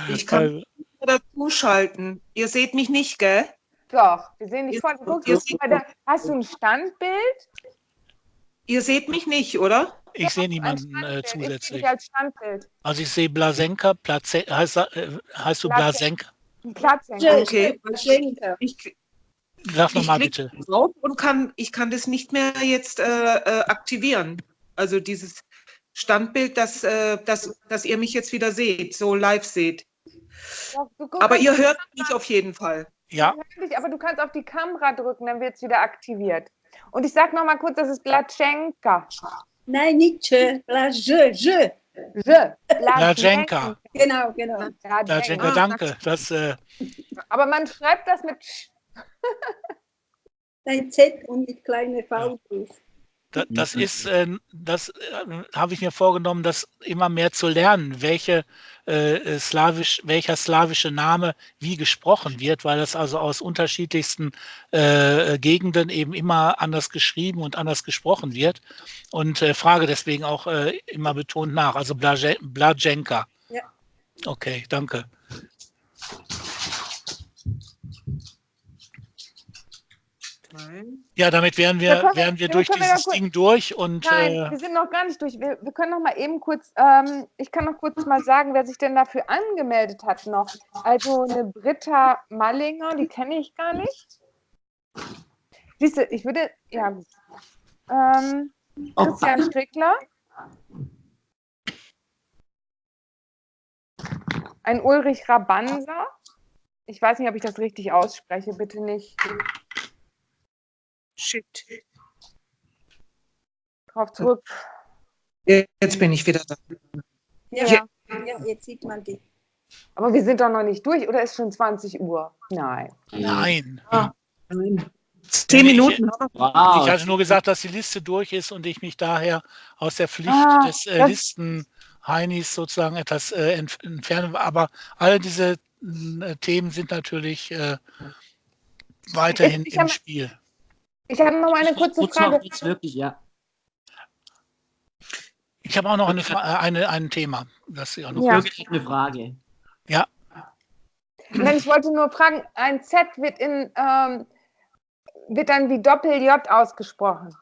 Ich kann also, dazu schalten. Ihr seht mich nicht, gell? Doch, wir sehen dich voll. Guck, ihr der, hast du ein Standbild? Ihr seht mich nicht, oder? Ich sehe niemanden äh, zusätzlich. Ich als Standbild. Also ich sehe Blasenka, Platze, heißt, äh, heißt du Blasenka? Platzenka. Okay. Ich, Sag nochmal bitte. Drauf und kann, ich kann das nicht mehr jetzt äh, äh, aktivieren. Also dieses Standbild, dass, äh, dass, dass ihr mich jetzt wieder seht, so live seht. aber ihr hört mich auf jeden Fall. Ja. aber du kannst auf die Kamera drücken, dann wird es wieder aktiviert. Und ich sage nochmal kurz, das ist Blatschenka. Nein, nicht je, je, je. Je. Blatschenka. Genau, genau. Blatschenka, danke. Das, äh... Aber man schreibt das mit ein Z und mit kleiner V drauf. Das, das ist, äh, das äh, habe ich mir vorgenommen, das immer mehr zu lernen, welche äh, slawisch, welcher slawische Name wie gesprochen wird, weil das also aus unterschiedlichsten äh, Gegenden eben immer anders geschrieben und anders gesprochen wird. Und äh, frage deswegen auch äh, immer betont nach. Also Blajenka. Ja. Okay, danke. Ja, damit wären wir, wir wären wir durch dieses wir Ding durch. Und, Nein, äh, wir sind noch gar nicht durch. Wir, wir können noch mal eben kurz, ähm, ich kann noch kurz mal sagen, wer sich denn dafür angemeldet hat noch. Also eine Britta Mallinger, die kenne ich gar nicht. Siehst du, ich würde, ja, ähm, Christian Strickler. Ein Ulrich Rabansa. Ich weiß nicht, ob ich das richtig ausspreche, bitte nicht. Shit. Drauf zurück. Jetzt bin ich wieder da. Ja, ja. ja, jetzt sieht man die. Aber wir sind doch noch nicht durch, oder ist schon 20 Uhr? Nein. Nein. Ah, nein. Zehn Minuten. Wow. Ich hatte nur gesagt, dass die Liste durch ist und ich mich daher aus der Pflicht ah, des äh, Listen Heinis sozusagen etwas äh, entfernen. Aber alle diese äh, Themen sind natürlich äh, weiterhin ich, ich im hab, Spiel. Ich habe noch mal eine kurze Frage. Noch jetzt wirklich, ja. Ich habe auch noch eine, eine, ein Thema. Das ist auch noch ja. wirklich eine Frage. Ja. Nein, ich wollte nur fragen, ein Z wird, in, ähm, wird dann wie Doppel-J ausgesprochen.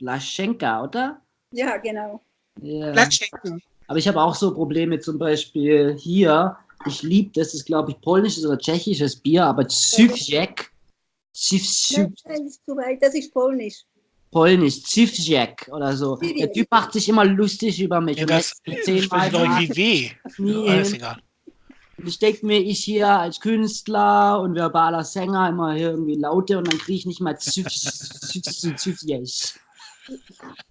Laschenka, oder? Ja, genau. Ja. Laschenka. Aber ich habe auch so Probleme, zum Beispiel hier. Ich liebe, das ist glaube ich polnisches oder tschechisches Bier, aber Zywjek Nein, ist zu weit, das ist polnisch. Polnisch, Zivjek oder so. Der Typ macht sich immer lustig über mich. Ja, das zehnmal irgendwie weh. Nee. Alles egal. Ich denke mir, ich hier als Künstler und verbaler Sänger immer hier irgendwie Laute und dann kriege ich nicht mal Zivjek.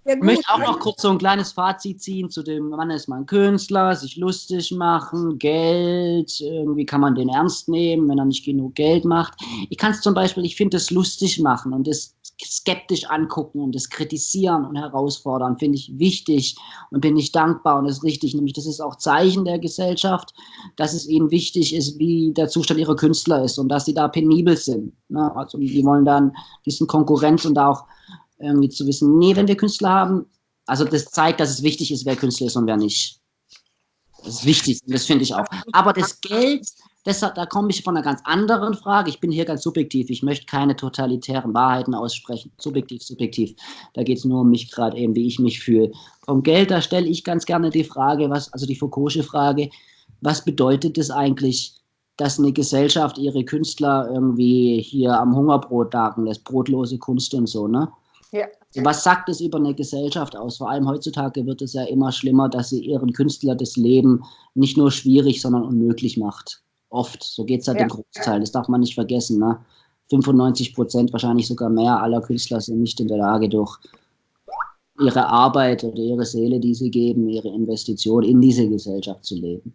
Ja, ich möchte auch noch kurz so ein kleines Fazit ziehen zu dem Mann ist man Künstler, sich lustig machen, Geld, irgendwie kann man den ernst nehmen, wenn er nicht genug Geld macht. Ich kann es zum Beispiel, ich finde es lustig machen und das skeptisch angucken und das kritisieren und herausfordern, finde ich wichtig und bin ich dankbar und das ist richtig, nämlich das ist auch Zeichen der Gesellschaft, dass es ihnen wichtig ist, wie der Zustand ihrer Künstler ist und dass sie da penibel sind. Ne? Also die wollen dann diesen Konkurrenz und da auch irgendwie zu wissen, nee, wenn wir Künstler haben, also das zeigt, dass es wichtig ist, wer Künstler ist und wer nicht. Das ist wichtig, das finde ich auch. Aber das Geld, das, da komme ich von einer ganz anderen Frage. Ich bin hier ganz subjektiv. Ich möchte keine totalitären Wahrheiten aussprechen. Subjektiv, subjektiv. Da geht es nur um mich gerade eben, wie ich mich fühle. Vom Geld, da stelle ich ganz gerne die Frage, was, also die Foucault'sche Frage, was bedeutet es eigentlich, dass eine Gesellschaft ihre Künstler irgendwie hier am Hungerbrot dagen lässt, brotlose Kunst und so, ne? Ja. Was sagt es über eine Gesellschaft aus? Vor allem heutzutage wird es ja immer schlimmer, dass sie ihren Künstler das Leben nicht nur schwierig, sondern unmöglich macht. Oft. So geht es halt ja. den Großteil. Das darf man nicht vergessen. Ne? 95 Prozent, wahrscheinlich sogar mehr aller Künstler sind nicht in der Lage, durch ihre Arbeit oder ihre Seele, die sie geben, ihre Investition in diese Gesellschaft zu leben.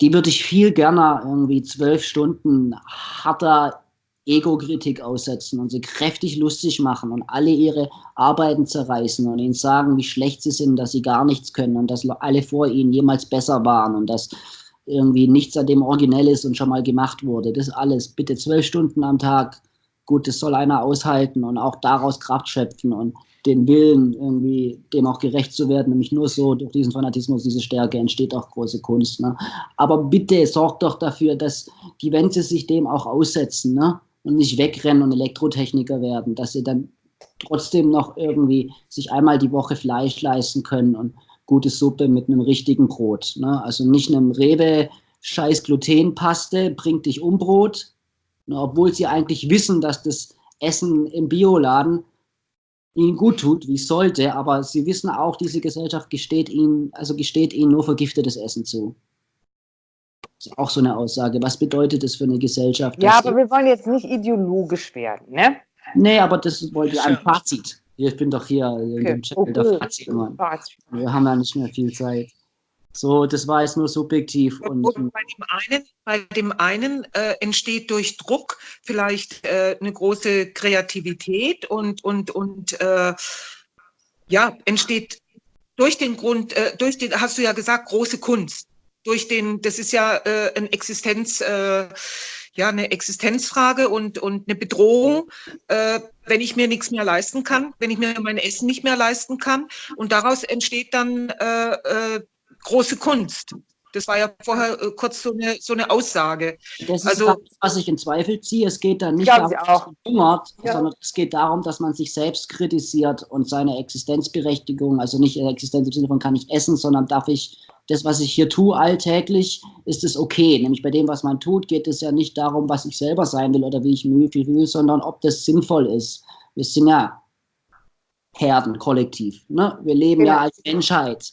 Die würde ich viel gerne irgendwie zwölf Stunden harter Ego-Kritik aussetzen und sie kräftig lustig machen und alle ihre Arbeiten zerreißen und ihnen sagen, wie schlecht sie sind, dass sie gar nichts können und dass alle vor ihnen jemals besser waren und dass irgendwie nichts an dem originell ist und schon mal gemacht wurde. Das alles bitte zwölf Stunden am Tag. Gut, das soll einer aushalten und auch daraus Kraft schöpfen und den Willen, irgendwie dem auch gerecht zu werden. Nämlich nur so durch diesen Fanatismus, diese Stärke entsteht auch große Kunst. Ne? Aber bitte sorgt doch dafür, dass die, wenn sie sich dem auch aussetzen, ne? Und nicht wegrennen und Elektrotechniker werden, dass sie dann trotzdem noch irgendwie sich einmal die Woche Fleisch leisten können und gute Suppe mit einem richtigen Brot. Ne? Also nicht einem Rewe scheiß Glutenpaste bringt dich um Brot, ne? obwohl sie eigentlich wissen, dass das Essen im Bioladen ihnen gut tut, wie es sollte, aber sie wissen auch, diese Gesellschaft gesteht ihnen, also gesteht ihnen nur vergiftetes Essen zu. Das ist auch so eine Aussage. Was bedeutet das für eine Gesellschaft? Ja, aber wir wollen jetzt nicht ideologisch werden, ne? Nee, aber das wollte ich ein Fazit. Ich bin doch hier okay. im Channel okay. der Fazit. Wir haben ja nicht mehr viel Zeit. So, das war jetzt nur subjektiv. Und, und bei dem einen, bei dem einen äh, entsteht durch Druck vielleicht äh, eine große Kreativität und, und, und äh, ja, entsteht durch den Grund, äh, durch den, hast du ja gesagt, große Kunst. Durch den, das ist ja äh, ein Existenz, äh, ja, eine Existenzfrage und, und eine Bedrohung, äh, wenn ich mir nichts mehr leisten kann, wenn ich mir mein Essen nicht mehr leisten kann. Und daraus entsteht dann äh, äh, große Kunst. Das war ja vorher äh, kurz so eine, so eine Aussage. Das ist also, das, was ich in Zweifel ziehe. Es geht dann nicht darum, dass man hungert, ja. sondern es geht darum, dass man sich selbst kritisiert und seine Existenzberechtigung, also nicht Existenz im Sinne von kann ich essen, sondern darf ich das, was ich hier tue alltäglich, ist es okay. Nämlich bei dem, was man tut, geht es ja nicht darum, was ich selber sein will oder wie ich mich will, sondern ob das sinnvoll ist. Wir sind ja Herden, kollektiv. Ne? Wir leben ja, ja als Menschheit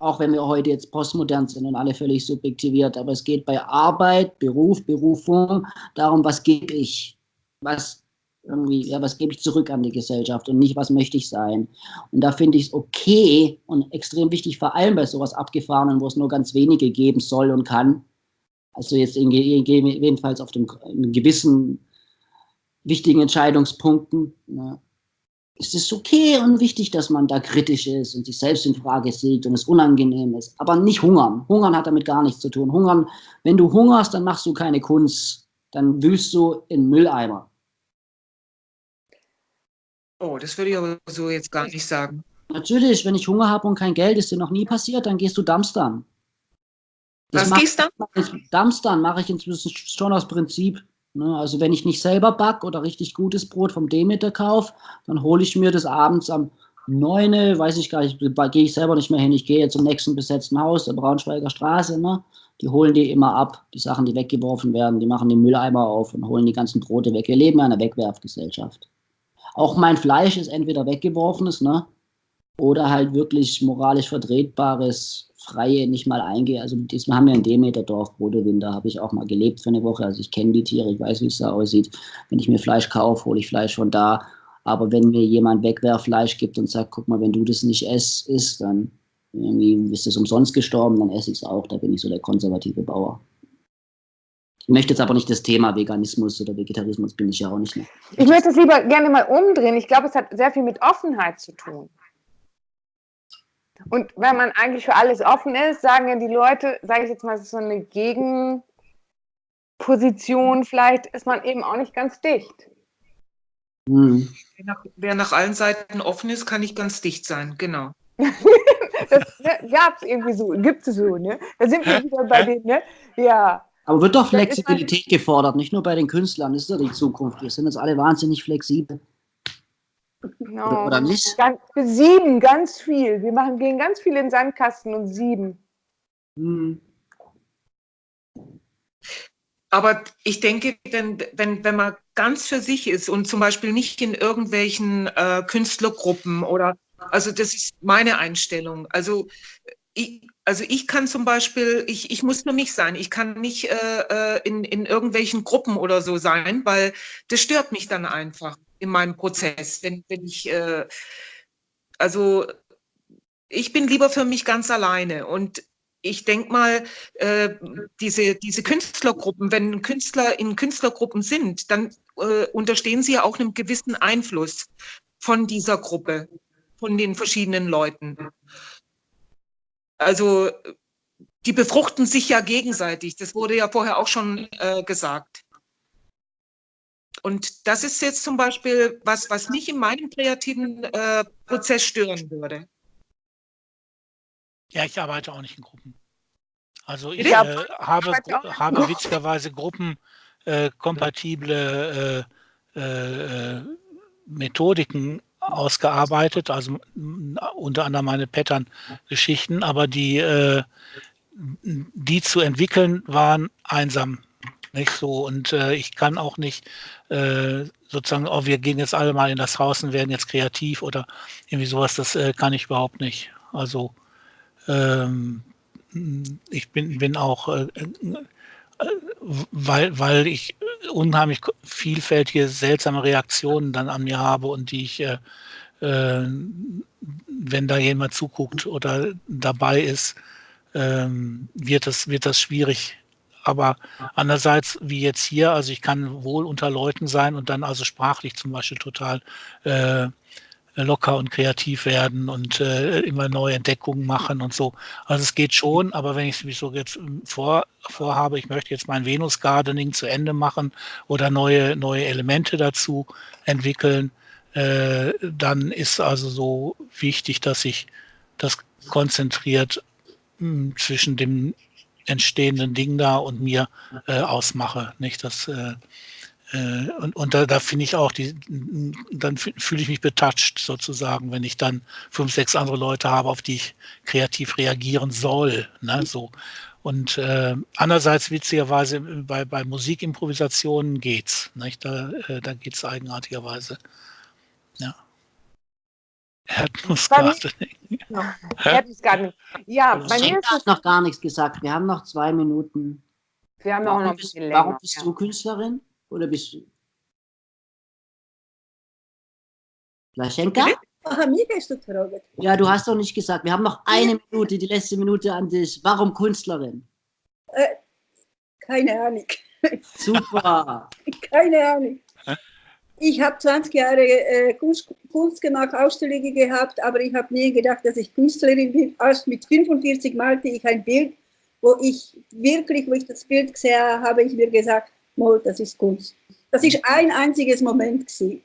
auch wenn wir heute jetzt postmodern sind und alle völlig subjektiviert, aber es geht bei Arbeit, Beruf, Berufung darum, was gebe ich, was irgendwie, ja, was gebe ich zurück an die Gesellschaft und nicht, was möchte ich sein. Und da finde ich es okay und extrem wichtig, vor allem bei sowas Abgefahrenen, wo es nur ganz wenige geben soll und kann. Also jetzt in, jedenfalls auf dem in gewissen wichtigen Entscheidungspunkten. Ja ist okay und wichtig, dass man da kritisch ist und sich selbst in Frage sieht und es unangenehm ist. Aber nicht hungern. Hungern hat damit gar nichts zu tun. Hungern, wenn du hungerst, dann machst du keine Kunst. Dann wühlst du in Mülleimer. Oh, das würde ich aber so jetzt gar nicht sagen. Natürlich, wenn ich Hunger habe und kein Geld, ist dir noch nie passiert, dann gehst du Dumpstern. Was gehst du? Dumpstern mache ich inzwischen schon aus Prinzip. Ne, also wenn ich nicht selber back oder richtig gutes Brot vom Demeter kaufe, dann hole ich mir das abends am 9, weiß ich gar nicht, gehe ich selber nicht mehr hin. Ich gehe zum nächsten besetzten Haus, der Braunschweiger Straße. Ne? Die holen die immer ab, die Sachen, die weggeworfen werden. Die machen den Mülleimer auf und holen die ganzen Brote weg. Wir leben in einer Wegwerfgesellschaft. Auch mein Fleisch ist entweder weggeworfenes, ne? oder halt wirklich moralisch vertretbares Freie nicht mal eingehe. Also diesmal haben wir in Demeterdorf, Brodewin, da habe ich auch mal gelebt für eine Woche. Also ich kenne die Tiere, ich weiß, wie es da aussieht. Wenn ich mir Fleisch kaufe, hole ich Fleisch von da. Aber wenn mir jemand Wegwerffleisch gibt und sagt, guck mal, wenn du das nicht isst, dann irgendwie bist du umsonst gestorben, dann esse ich es auch. Da bin ich so der konservative Bauer. Ich möchte jetzt aber nicht das Thema Veganismus oder Vegetarismus, bin ich ja auch nicht mehr. Ich möchte es lieber gerne mal umdrehen. Ich glaube, es hat sehr viel mit Offenheit zu tun. Und wenn man eigentlich für alles offen ist, sagen ja die Leute, sage ich jetzt mal, so eine Gegenposition, vielleicht ist man eben auch nicht ganz dicht. Hm. Wer, nach, wer nach allen Seiten offen ist, kann nicht ganz dicht sein, genau. *laughs* das gab es irgendwie so, gibt es so, ne? Da sind wir wieder bei den, ne? Ja. Aber wird doch Flexibilität gefordert, nicht nur bei den Künstlern, das ist doch die Zukunft. Wir sind jetzt alle wahnsinnig flexibel. Genau. Oder nicht? Ganz, sieben, ganz viel. Wir machen, gehen ganz viel in den Sandkasten und sieben. Hm. Aber ich denke, wenn, wenn, wenn man ganz für sich ist und zum Beispiel nicht in irgendwelchen äh, Künstlergruppen oder, also das ist meine Einstellung. Also ich, also ich kann zum Beispiel, ich, ich muss nur mich sein. Ich kann nicht äh, äh in, in irgendwelchen Gruppen oder so sein, weil das stört mich dann einfach in meinem Prozess, wenn, wenn ich, äh, also ich bin lieber für mich ganz alleine und ich denke mal, äh, diese, diese Künstlergruppen, wenn Künstler in Künstlergruppen sind, dann äh, unterstehen sie ja auch einem gewissen Einfluss von dieser Gruppe, von den verschiedenen Leuten. Also die befruchten sich ja gegenseitig. Das wurde ja vorher auch schon äh, gesagt. Und das ist jetzt zum Beispiel was, was mich in meinem kreativen äh, Prozess stören würde. Ja, ich arbeite auch nicht in Gruppen. Also ich äh, habe, habe witzigerweise gruppenkompatible äh, äh, äh, Methodiken ausgearbeitet, also unter anderem meine Pattern-Geschichten, aber die, äh, die zu entwickeln waren einsam nicht so. Und äh, ich kann auch nicht äh, sozusagen, oh, wir gehen jetzt alle mal in das Haus und werden jetzt kreativ oder irgendwie sowas, das äh, kann ich überhaupt nicht. Also ähm, ich bin, bin auch, äh, äh, weil, weil ich unheimlich vielfältige, seltsame Reaktionen dann an mir habe und die ich, äh, wenn da jemand zuguckt oder dabei ist, ähm, wird, das, wird das schwierig. Aber andererseits, wie jetzt hier, also ich kann wohl unter Leuten sein und dann also sprachlich zum Beispiel total äh, locker und kreativ werden und äh, immer neue Entdeckungen machen und so. Also es geht schon, aber wenn ich mich so jetzt vor, vorhabe, ich möchte jetzt mein Venus Gardening zu Ende machen oder neue, neue Elemente dazu entwickeln, äh, dann ist also so wichtig, dass ich das konzentriert mh, hm, zwischen dem entstehenden Ding da und mir äh, ausmache. Nicht, dass äh, und, und da, da finde ich auch, die, dann fühle ich mich betatscht sozusagen, wenn ich dann fünf, sechs andere Leute habe, auf die ich kreativ reagieren soll. Ne, so. Und äh, andererseits witzigerweise bei, bei Musikimprovisationen geht's. Nicht? Da, äh, da geht's eigenartigerweise. Ja. Erdnussgardening. Erdnussgardening. Ja, bei mir *laughs* ist es noch gar nichts gesagt. Wir haben noch zwei Minuten. Wir haben warum noch ein bisschen länger. Warum bist du Künstlerin? Oder bist du? Laschenka? Aha, mich hast du gefragt. Ja, du hast doch nicht gesagt. Wir haben noch eine Minute, die letzte Minute an dich. Warum Künstlerin? Äh, keine Ahnung. Super. *laughs* keine Ahnung. Ich habe 20 Jahre äh, Kunst, Kunst, gemacht, Ausstellungen gehabt, aber ich habe nie gedacht, dass ich Künstlerin bin. Erst mit 45 malte ich ein Bild, wo ich wirklich, wo ich das Bild gesehen habe, habe ich mir gesagt, mal, das ist Kunst. Das ist ein einziges Moment gewesen.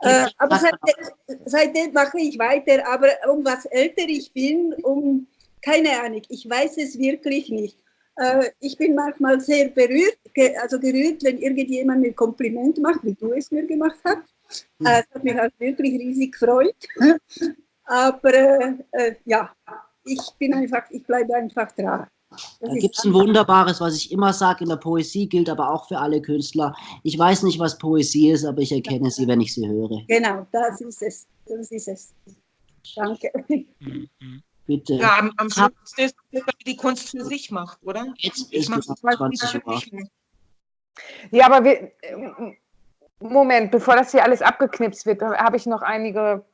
Äh, aber seitdem, seitdem mache ich weiter, aber um was älter ich bin, um, keine Ahnung, ich weiß es wirklich nicht. Äh, ich bin manchmal sehr berührt, also gerührt, wenn irgendjemand mir Kompliment macht, wie du es mir gemacht hast. Hm. Äh, es hat mich halt wirklich riesig gefreut. *laughs* aber äh, äh, ja, ich bin einfach, ich bleibe einfach dran. Da gibt es ein wunderbares, was ich immer sage in der Poesie, gilt aber auch für alle Künstler. Ich weiß nicht, was Poesie ist, aber ich erkenne sie, wenn ich sie höre. Genau, das ist es. Das ist es. Danke. Bitte. Ja, am, am Schluss ist es, die Kunst für sich macht, oder? Jetzt ich mache es 20 Ja, aber wir, Moment, bevor das hier alles abgeknipst wird, habe ich noch einige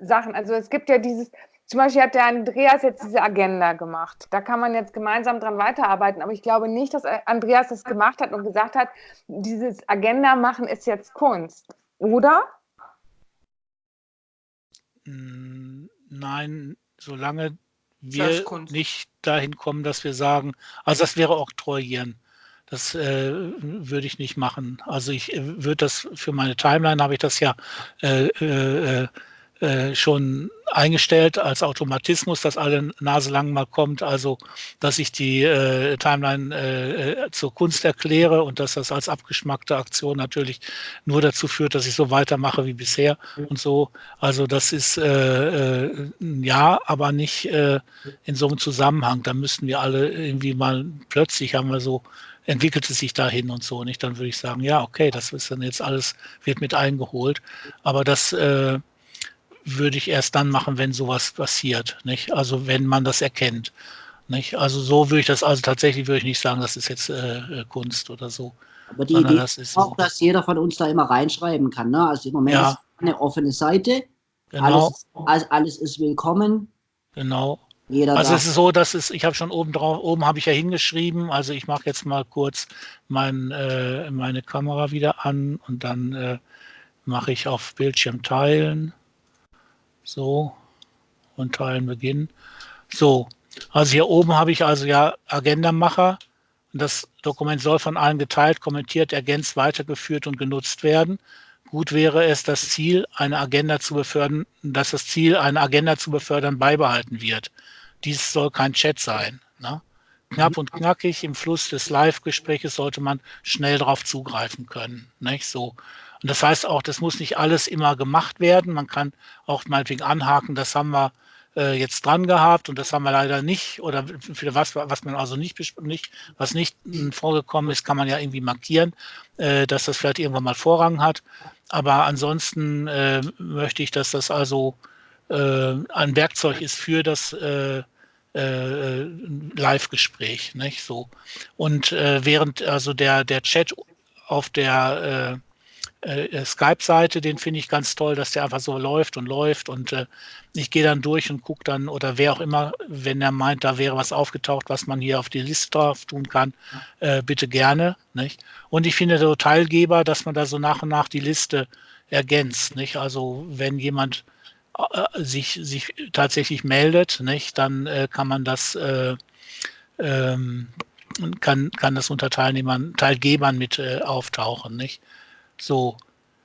Sachen. Also es gibt ja dieses, zum Beispiel hat der Andreas jetzt diese Agenda gemacht. Da kann man jetzt gemeinsam dran weiterarbeiten, aber ich glaube nicht, dass Andreas das gemacht hat und gesagt hat, dieses Agenda machen ist jetzt Kunst, oder? Hm, nein, solange wir nicht dahin kommen, dass wir sagen, also das wäre Oktroyieren. Das äh, würde ich nicht machen. Also ich äh, würde das für meine Timeline habe ich das ja äh, äh, äh schon eingestellt als Automatismus, dass alle Nase lang mal kommt, also dass ich die äh, Timeline äh, äh, zur Kunst erkläre und dass das als abgeschmackte Aktion natürlich nur dazu führt, dass ich so weitermache wie bisher und so. Also das ist äh, äh, ja, aber nicht in so einem Zusammenhang. Da müssten wir alle irgendwie mal plötzlich haben wir so entwickelt es sich dahin und so nicht. Dann würde ich sagen, ja, okay, das ist dann jetzt alles, wird mit eingeholt. Aber das würde ich erst dann machen, wenn sowas passiert. Nicht? Also wenn man das erkennt. Nicht? Also so würde ich das, also tatsächlich würde ich nicht sagen, das ist jetzt äh, äh Kunst oder so. Aber die Idee das ist auch, so. dass jeder von uns da immer reinschreiben kann. Ne? Also im Moment ja. ist eine offene Seite. Genau. Alles, alles ist willkommen. Genau. Jeder also es ist so, dass es, ich habe schon oben drauf, oben habe ich ja hingeschrieben, also ich mache jetzt mal kurz mein, äh, meine Kamera wieder an und dann äh, mache ich auf Bildschirm teilen. So, und Teilen beginnen. So, also hier oben habe ich also ja Agenda-Macher. Das Dokument soll von allen geteilt, kommentiert, ergänzt, weitergeführt und genutzt werden. Gut wäre es, das Ziel, eine Agenda zu befördern, dass das Ziel, eine Agenda zu befördern, beibehalten wird. Dies soll kein Chat sein. Ne? Knapp und knackig im Fluss des Live-Gespräches sollte man schnell darauf zugreifen können. Nicht? So. Und das heißt auch, das muss nicht alles immer gemacht werden. Man kann auch meinetwegen anhaken, das haben wir äh, jetzt dran gehabt und das haben wir leider nicht. Oder für was, was man also nicht, nicht was nicht vorgekommen ist, kann man ja irgendwie markieren, äh, dass das vielleicht irgendwann mal Vorrang hat. Aber ansonsten äh, möchte ich, dass das also äh, ein Werkzeug ist für das äh, Live-Gespräch, So. Und während also der, der Chat auf der äh, Skype-Seite, den finde ich ganz toll, dass der einfach so läuft und läuft und äh, ich gehe dann durch und gucke dann oder wer auch immer, wenn er meint, da wäre was aufgetaucht, was man hier auf die Liste drauf tun kann, äh, bitte gerne. Nicht? Und ich finde so Teilgeber, dass man da so nach und nach die Liste ergänzt. Nicht? Also wenn jemand äh, sich, sich tatsächlich meldet, nicht, dann äh, kann man das äh, ähm, kann, kann das unter Teilnehmern, Teilgebern mit äh, auftauchen, nicht? So.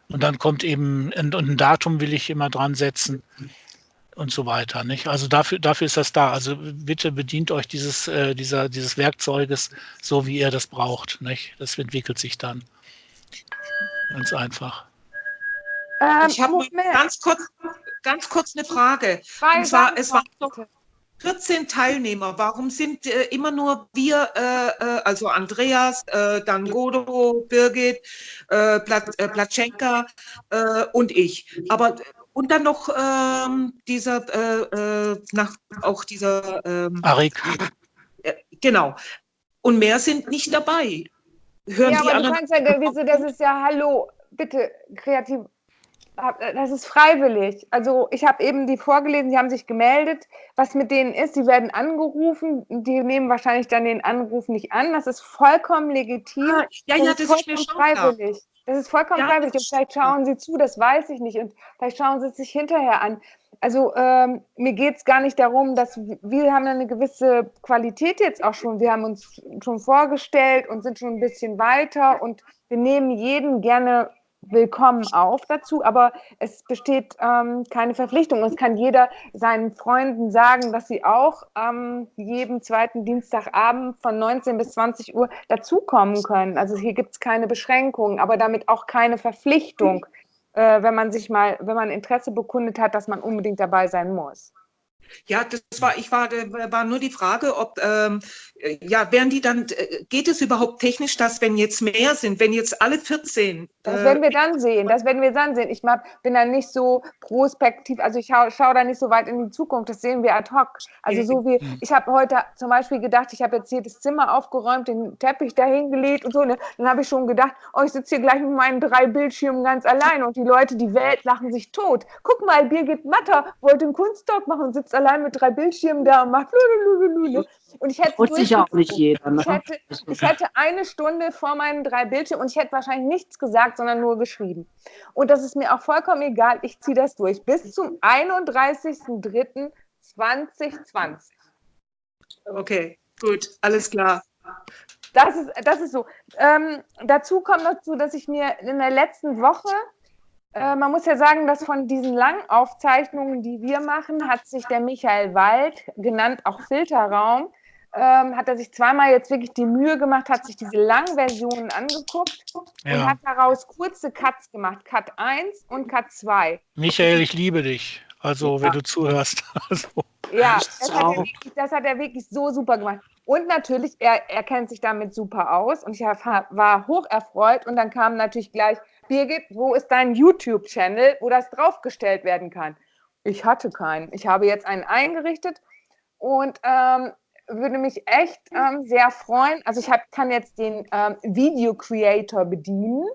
Und dann kommt eben, und ein Datum will ich immer dran setzen und so weiter. Nicht? Also dafür, dafür ist das da. Also bitte bedient euch dieses, äh, dieser, dieses Werkzeuges so, wie ihr das braucht. Nicht? Das entwickelt sich dann. Ganz einfach. Ähm, ich habe ganz kurz, ganz kurz eine Frage. und zwar, es war 14 Teilnehmer. Warum sind äh, immer nur wir, äh, äh, also Andreas, äh, dann Godo, Birgit, äh, Plat, äh, Platschenka äh, und ich? Aber und dann noch ähm, dieser, nach, auch dieser ähm, Arik. genau. Und mehr sind nicht dabei. Hören ja, die aber anderen. Du kannst ja, das ist ja, hallo, bitte, kreativ das ist freiwillig. Also ich habe eben die vorgelesen, die haben sich gemeldet. Was mit denen ist, die werden angerufen, die nehmen wahrscheinlich dann den Anruf nicht an. Das ist vollkommen legitim. Ah, ja, ja, das, das ist, ist freiwillig. Das ist vollkommen ja, freiwillig. Und vielleicht schauen sie zu, das weiß ich nicht. Und vielleicht schauen sie es sich hinterher an. Also ähm, mir geht es gar nicht darum, dass wir haben eine gewisse Qualität jetzt auch schon. Wir haben uns schon vorgestellt und sind schon ein bisschen weiter und wir nehmen jeden gerne willkommen auf dazu, aber es besteht ähm, keine Verpflichtung. Es kann jeder seinen Freunden sagen, dass sie auch ähm, jeden zweiten Dienstagabend von 19 bis 20 Uhr dazukommen können. Also hier gibt es keine Beschränkungen, aber damit auch keine Verpflichtung, äh, wenn man sich mal, wenn man Interesse bekundet hat, dass man unbedingt dabei sein muss. Ja, das war, ich war, war nur die Frage, ob, ähm, ja, werden die dann, äh, geht es überhaupt technisch, dass wenn jetzt mehr sind, wenn jetzt alle 14? Das äh, werden wir dann sehen, das werden wir dann sehen. Ich bin da nicht so prospektiv, also ich schaue schau da nicht so weit in die Zukunft, das sehen wir ad hoc. Also so wie, ich habe heute zum Beispiel gedacht, ich habe jetzt hier das Zimmer aufgeräumt, den Teppich dahingelegt und so, ne? dann habe ich schon gedacht, oh, ich sitze hier gleich mit meinen drei Bildschirmen ganz allein und die Leute, die Welt lachen sich tot. Guck mal, Birgit Matter wollte einen Kunsttalk machen und sitzt allein mit drei Bildschirmen da und macht und ich hätte sich auch nicht jeder. Ne? Ich, hätte, ich hätte eine Stunde vor meinen drei Bildschirmen und ich hätte wahrscheinlich nichts gesagt, sondern nur geschrieben. Und das ist mir auch vollkommen egal. Ich ziehe das durch bis zum 31.03.2020. Okay, gut, alles klar. Das ist, das ist so. Ähm, dazu kommt dazu, dass ich mir in der letzten Woche äh, man muss ja sagen, dass von diesen langen Aufzeichnungen, die wir machen, hat sich der Michael Wald, genannt auch Filterraum, ähm, hat er sich zweimal jetzt wirklich die Mühe gemacht, hat sich diese langen Versionen angeguckt ja. und hat daraus kurze Cuts gemacht, Cut 1 und Cut 2. Michael, ich liebe dich. Also, ja. wenn du zuhörst. *laughs* Also. Ja, das hat, wirklich, das hat, er wirklich, so super gemacht. Und natürlich, er, er kennt sich damit super aus und ich war hoch erfreut und dann kam natürlich gleich, Birgit, wo ist dein YouTube-Channel, wo das draufgestellt werden kann? Ich hatte keinen. Ich habe jetzt einen eingerichtet und ähm, würde mich echt ähm, sehr freuen. Also ich hab, kann jetzt den ähm, Video Creator bedienen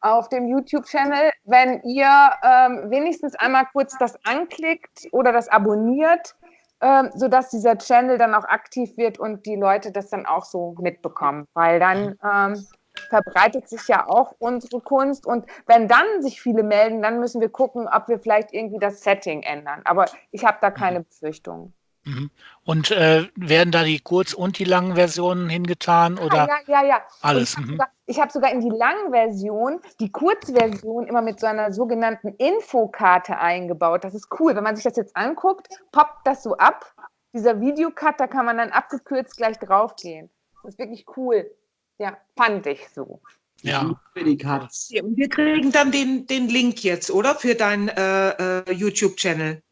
auf dem YouTube-Channel, wenn ihr ähm, wenigstens einmal kurz das anklickt oder das abonniert, ähm, sodass dieser Channel dann auch aktiv wird und die Leute das dann auch so mitbekommen, weil dann ähm, verbreitet sich ja auch unsere Kunst. Und wenn dann sich viele melden, dann müssen wir gucken, ob wir vielleicht irgendwie das Setting ändern. Aber ich habe da keine mhm. Befürchtungen. Mhm. Und äh, werden da die kurz- und die langen Versionen hingetan? Oder ja, ja, ja. Alles. Ich habe sogar, hab sogar in die langen Version die Kurzversion immer mit so einer sogenannten Infokarte eingebaut. Das ist cool. Wenn man sich das jetzt anguckt, poppt das so ab. Dieser Videocut, da kann man dann abgekürzt gleich draufgehen. Das ist wirklich cool. Ja, fand ich so. Ja. Wir kriegen dann den, den Link jetzt, oder? Für deinen äh, äh, YouTube-Channel.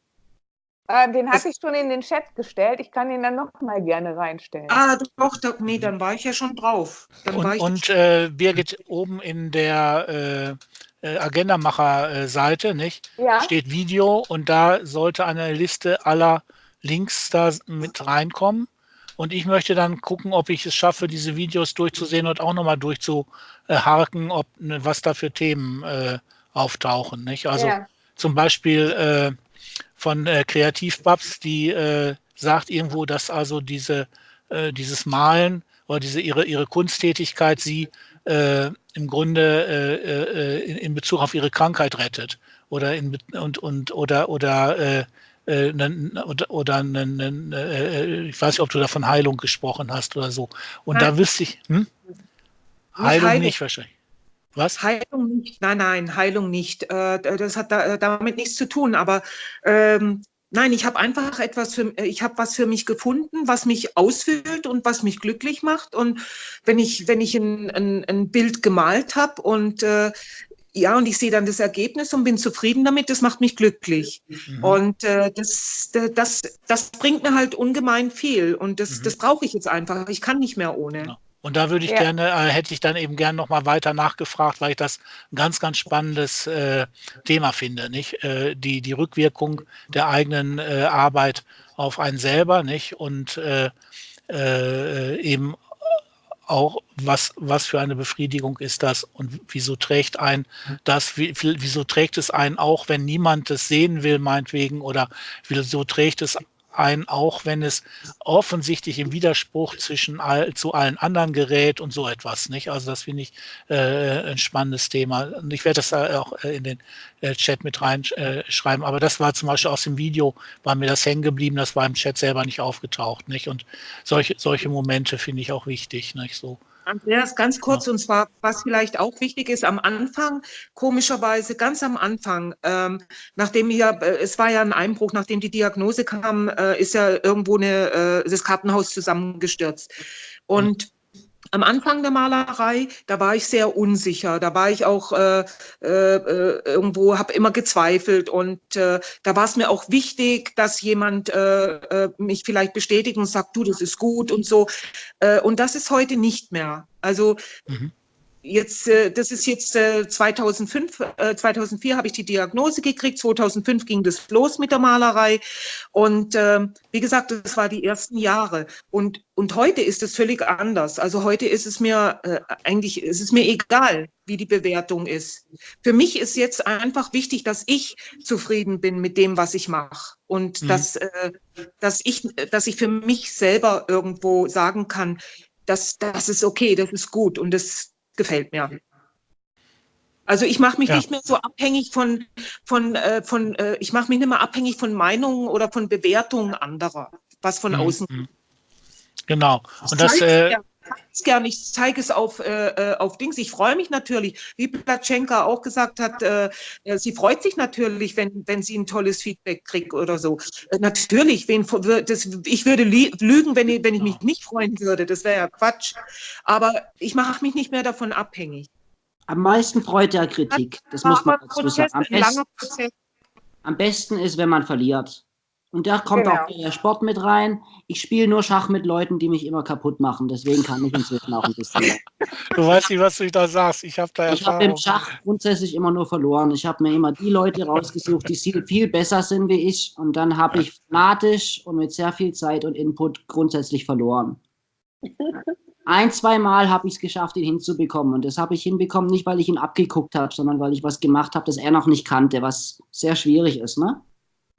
Äh, den hatte ich schon in den Chat gestellt. Ich kann ihn dann noch mal gerne reinstellen. Ah, doch, doch nee, dann war ich ja schon drauf. Dann und und äh, Birgit, oben in der äh, äh Agenda-Macher-Seite ja. steht Video und da sollte eine Liste aller Links da mit reinkommen. Und ich möchte dann gucken, ob ich es schaffe, diese Videos durchzusehen und auch nochmal durchzuharken, ob ne, was da für Themen äh, auftauchen. Nicht? Also ja. zum Beispiel äh, von äh, Kreativbabs, die äh, sagt irgendwo, dass also diese, äh, dieses Malen oder diese ihre, ihre Kunsttätigkeit sie äh, im Grunde äh, in, in, Bezug auf ihre Krankheit rettet oder in und und oder oder oder, oder ne, ne, ich weiß nicht, ob du da von Heilung gesprochen hast oder so. Und nein. da wüsste ich, hm? Heilung, Heilung nicht wahrscheinlich. Was? Heilung nicht, nein, nein, Heilung nicht. Das hat damit nichts zu tun, aber ähm, Nein, ich habe einfach etwas für, ich habe was für mich gefunden, was mich ausfüllt und was mich glücklich macht. Und wenn ich, wenn ich ein, ein, ein Bild gemalt habe und äh, ja, und ich sehe dann das Ergebnis und bin zufrieden damit, das macht mich glücklich. Mhm. Und äh, das, das, das bringt mir halt ungemein viel. Und das, mhm. das brauche ich jetzt einfach. Ich kann nicht mehr ohne. Ja. Und da würde ich ja. gerne, äh, hätte ich dann eben gerne nochmal weiter nachgefragt, weil ich das ein ganz, ganz spannendes äh, Thema finde, nicht? Äh, die, die Rückwirkung der eigenen äh, Arbeit auf einen selber, nicht? Und äh, äh, eben auch, was, was für eine Befriedigung ist das und wieso trägt ein das, wie, wieso trägt es einen auch, wenn niemand es sehen will, meinetwegen, oder wieso trägt es ein, auch wenn es offensichtlich im Widerspruch zwischen all, zu allen anderen gerät und so etwas. Nicht? Also das finde ich äh, ein spannendes Thema. Und ich werde das auch äh, in den äh, Chat mit reinschreiben. Äh, Aber das war zum Beispiel aus dem Video, war mir das hängen geblieben, das war im Chat selber nicht aufgetaucht. Nicht? Und solche, solche Momente finde ich auch wichtig. Nicht? So. Andreas, ganz kurz, und zwar, was vielleicht auch wichtig ist, am Anfang, komischerweise, ganz am Anfang, ähm, nachdem ja, äh, es war ja ein Einbruch, nachdem die Diagnose kam, äh, ist ja irgendwo eine, äh, das Kartenhaus zusammengestürzt. Und am Anfang der Malerei, da war ich sehr unsicher. Da war ich auch äh, äh, irgendwo, habe immer gezweifelt und äh, da war es mir auch wichtig, dass jemand äh, äh, mich vielleicht bestätigt und sagt, du, das ist gut und so. Äh, und das ist heute nicht mehr. Also mhm. Jetzt, äh, das ist jetzt 2005, äh, 2004 äh, habe ich die Diagnose gekriegt, 2005 ging das los mit der Malerei und ähm, wie gesagt, das war die ersten Jahre und, und heute ist es völlig anders. Also heute ist es mir eigentlich, ist es mir egal, wie die Bewertung ist. Für mich ist jetzt einfach wichtig, dass ich zufrieden bin mit dem, was ich mache und mhm. dass, dass, ich, dass ich für mich selber irgendwo sagen kann, das, das ist okay, das ist gut und das, gefällt mir. Also ich mache mich ja. nicht mehr so abhängig von, von, äh, von äh, ich mache mich nicht mehr abhängig von Meinungen oder von Bewertungen anderer, was von mhm. außen. Genau. Und das, äh, es gerne, ich zeige es auf, äh, äh, auf Dings. Ich freue mich natürlich, wie Platschenka auch gesagt hat, äh, äh, sie freut sich natürlich, wenn, wenn sie ein tolles Feedback kriegt oder so. Äh, natürlich, wen, das, ich würde lügen, wenn ich, wenn ich mich nicht freuen würde. Das wäre ja Quatsch. Aber ich mache mich nicht mehr davon abhängig. Am meisten freut ja Kritik. Das muss man dazu sagen. Am besten, am besten ist, wenn man verliert. Und da kommt genau. auch der Sport mit rein. Ich spiele nur Schach mit Leuten, die mich immer kaputt machen. Deswegen kann ich inzwischen auch ein bisschen. *laughs* Du weißt nicht, was du da sagst. Ich habe da Ich habe im Schach grundsätzlich immer nur verloren. Ich habe mir immer die Leute rausgesucht, die viel besser sind wie ich. Und dann habe ich fanatisch und mit sehr viel Zeit und Input grundsätzlich verloren. *laughs* Ein, zwei Mal habe ich es geschafft, ihn hinzubekommen. Und das habe ich hinbekommen, nicht weil ich ihn abgeguckt habe, sondern weil ich was gemacht habe, das er noch nicht kannte, was sehr schwierig ist. Ne?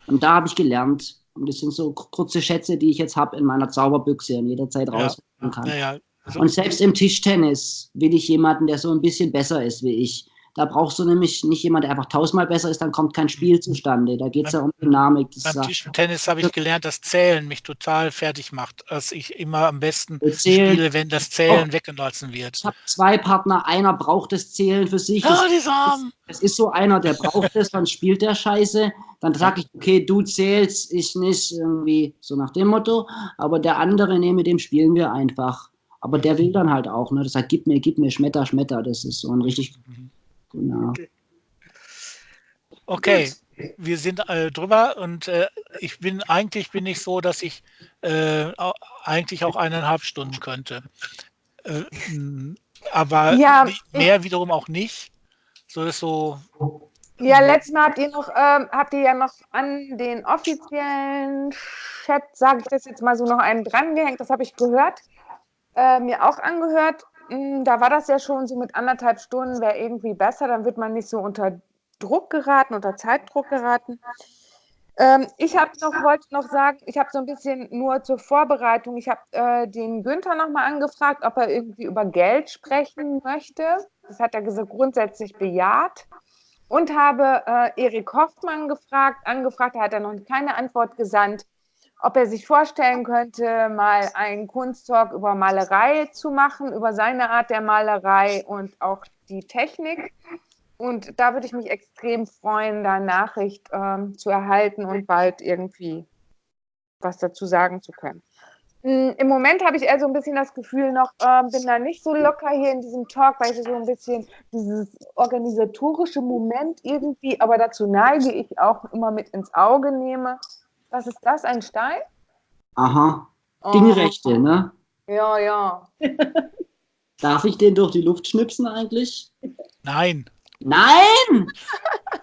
Und da habe ich gelernt. Und das sind so kurze Schätze, die ich jetzt habe in meiner Zauberbüchse und jederzeit ja. rausholen kann. Ja, ja. Also, und selbst im Tischtennis will ich jemanden, der so ein bisschen besser ist wie ich. Da brauchst du nämlich nicht jemanden, der einfach tausendmal besser ist, dann kommt kein Spiel zustande. Da geht es ja um Dynamik. Das beim Tischtennis habe ich gelernt, dass Zählen mich total fertig macht. Dass ich immer am besten Zählen. spiele, wenn das Zählen oh. weggelassen wird. Ich habe zwei Partner, einer braucht das Zählen für sich. Das, oh, die Arm. Das, das ist so einer, der braucht es, dann spielt der Scheiße. Dann sage ich, okay, du zählst, ich nicht, irgendwie so nach dem Motto. Aber der andere, nee, mit dem spielen wir einfach. Aber der will dann halt auch, ne? Das sagt, gib mir, gib mir, Schmetter, Schmetter. Das ist so ein richtig mhm. Genau. Okay, wir sind äh, drüber und äh, ich bin eigentlich bin ich so, dass ich äh, eigentlich auch eineinhalb Stunden könnte. Äh, aber ja, mehr wiederum auch nicht. So ist so Ja, letztes Mal habt ihr noch, ähm, habt ihr ja noch an den offiziellen Chat, sage ich das jetzt mal so, noch einen drangehängt. Das habe ich gehört, äh, mir auch angehört. Hm, da war das ja schon so mit anderthalb Stunden, wäre irgendwie besser, dann wird man nicht so unter Druck geraten, unter Zeitdruck geraten. Ähm, ich habe noch, wollte noch sagen, ich habe so ein bisschen nur zur Vorbereitung, ich habe äh, den Günther nochmal angefragt, ob er irgendwie über Geld sprechen möchte. Das hat er gesagt, grundsätzlich bejaht. Und habe äh, Erik Hoffmann gefragt, angefragt, da hat er noch keine Antwort gesandt, ob er sich vorstellen könnte, mal einen Kunsttalk über Malerei zu machen, über seine Art der Malerei und auch die Technik. Und da würde ich mich extrem freuen, da Nachricht ähm, zu erhalten und bald irgendwie was dazu sagen zu können. Hm, Im Moment habe ich eher so ein bisschen das Gefühl noch, äh, bin da nicht so locker hier in diesem Talk, weil ich so ein bisschen dieses organisatorische Moment irgendwie, aber dazu neige ich auch immer mit ins Auge nehme. Was ist das, ein Stein? Aha, oh. Dingrechte, ne? Ja, ja. *laughs* Darf ich den durch die Luft schnipsen eigentlich? Nein. Nein!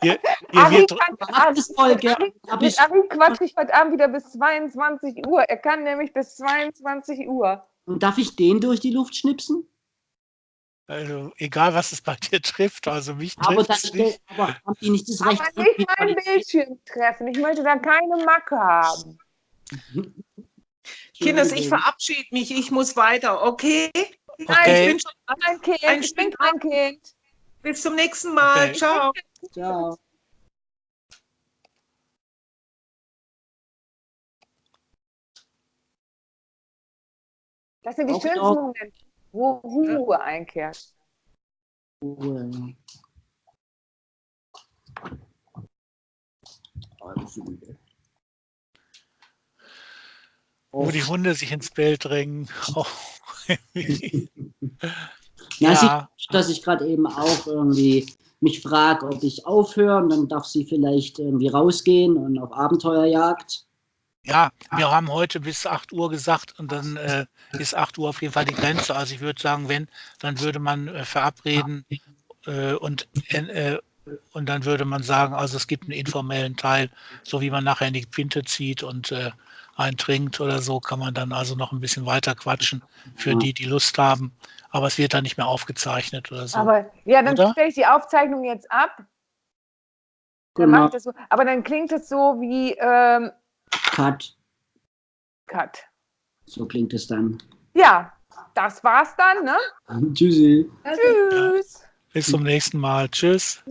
Ihr, ihr Ari, kann, Ari, Ari, Ari, Ari quatscht mich heute Abend wieder bis 22 Uhr. Er kann nämlich bis 22 Uhr. Und darf ich den durch die Luft schnipsen? Also, egal was es bei dir *laughs* trifft, also mich trifft es nicht. Aber haben die nicht das Recht? Aber nicht mein Bildschirm treffen. Ich möchte da keine Macke haben. *laughs* Kinders, ich verabschiede mich. Ich muss weiter, okay? Nein, okay. ich bin schon ein Kind. Ein ich bin kein Kind. Bis zum nächsten Mal. Okay. Ciao. Ciao. Das sind die auch schönsten Momente, wo Ruhe einkehrt. Ruhe. Wo die Hunde sich ins Bild drängen. *laughs* Oh. Ja, ja. Sie, dass ich gerade eben auch irgendwie mich frage, ob ich aufhöre und dann darf sie vielleicht irgendwie rausgehen und auf Abenteuerjagd. Ja, wir haben heute bis 8 Uhr gesagt und dann äh, ist 8 Uhr auf jeden Fall die Grenze. Also ich würde sagen, wenn, dann würde man äh, verabreden äh, und, äh, und dann würde man sagen, also es gibt einen informellen Teil, so wie man nachher in die Pinte zieht und äh, eintrinkt oder so, kann man dann also noch ein bisschen weiter quatschen für die, die Lust haben. Aber es wird dann nicht mehr aufgezeichnet oder so. Aber ja, dann stelle ich die Aufzeichnung jetzt ab. Dann genau. ich das so. Aber dann klingt es so wie ähm, Cut. Cut. So klingt es dann. Ja, das war's dann, ne? *laughs* Tschüssi. Tschüss. Ja. Bis zum nächsten Mal. Tschüss.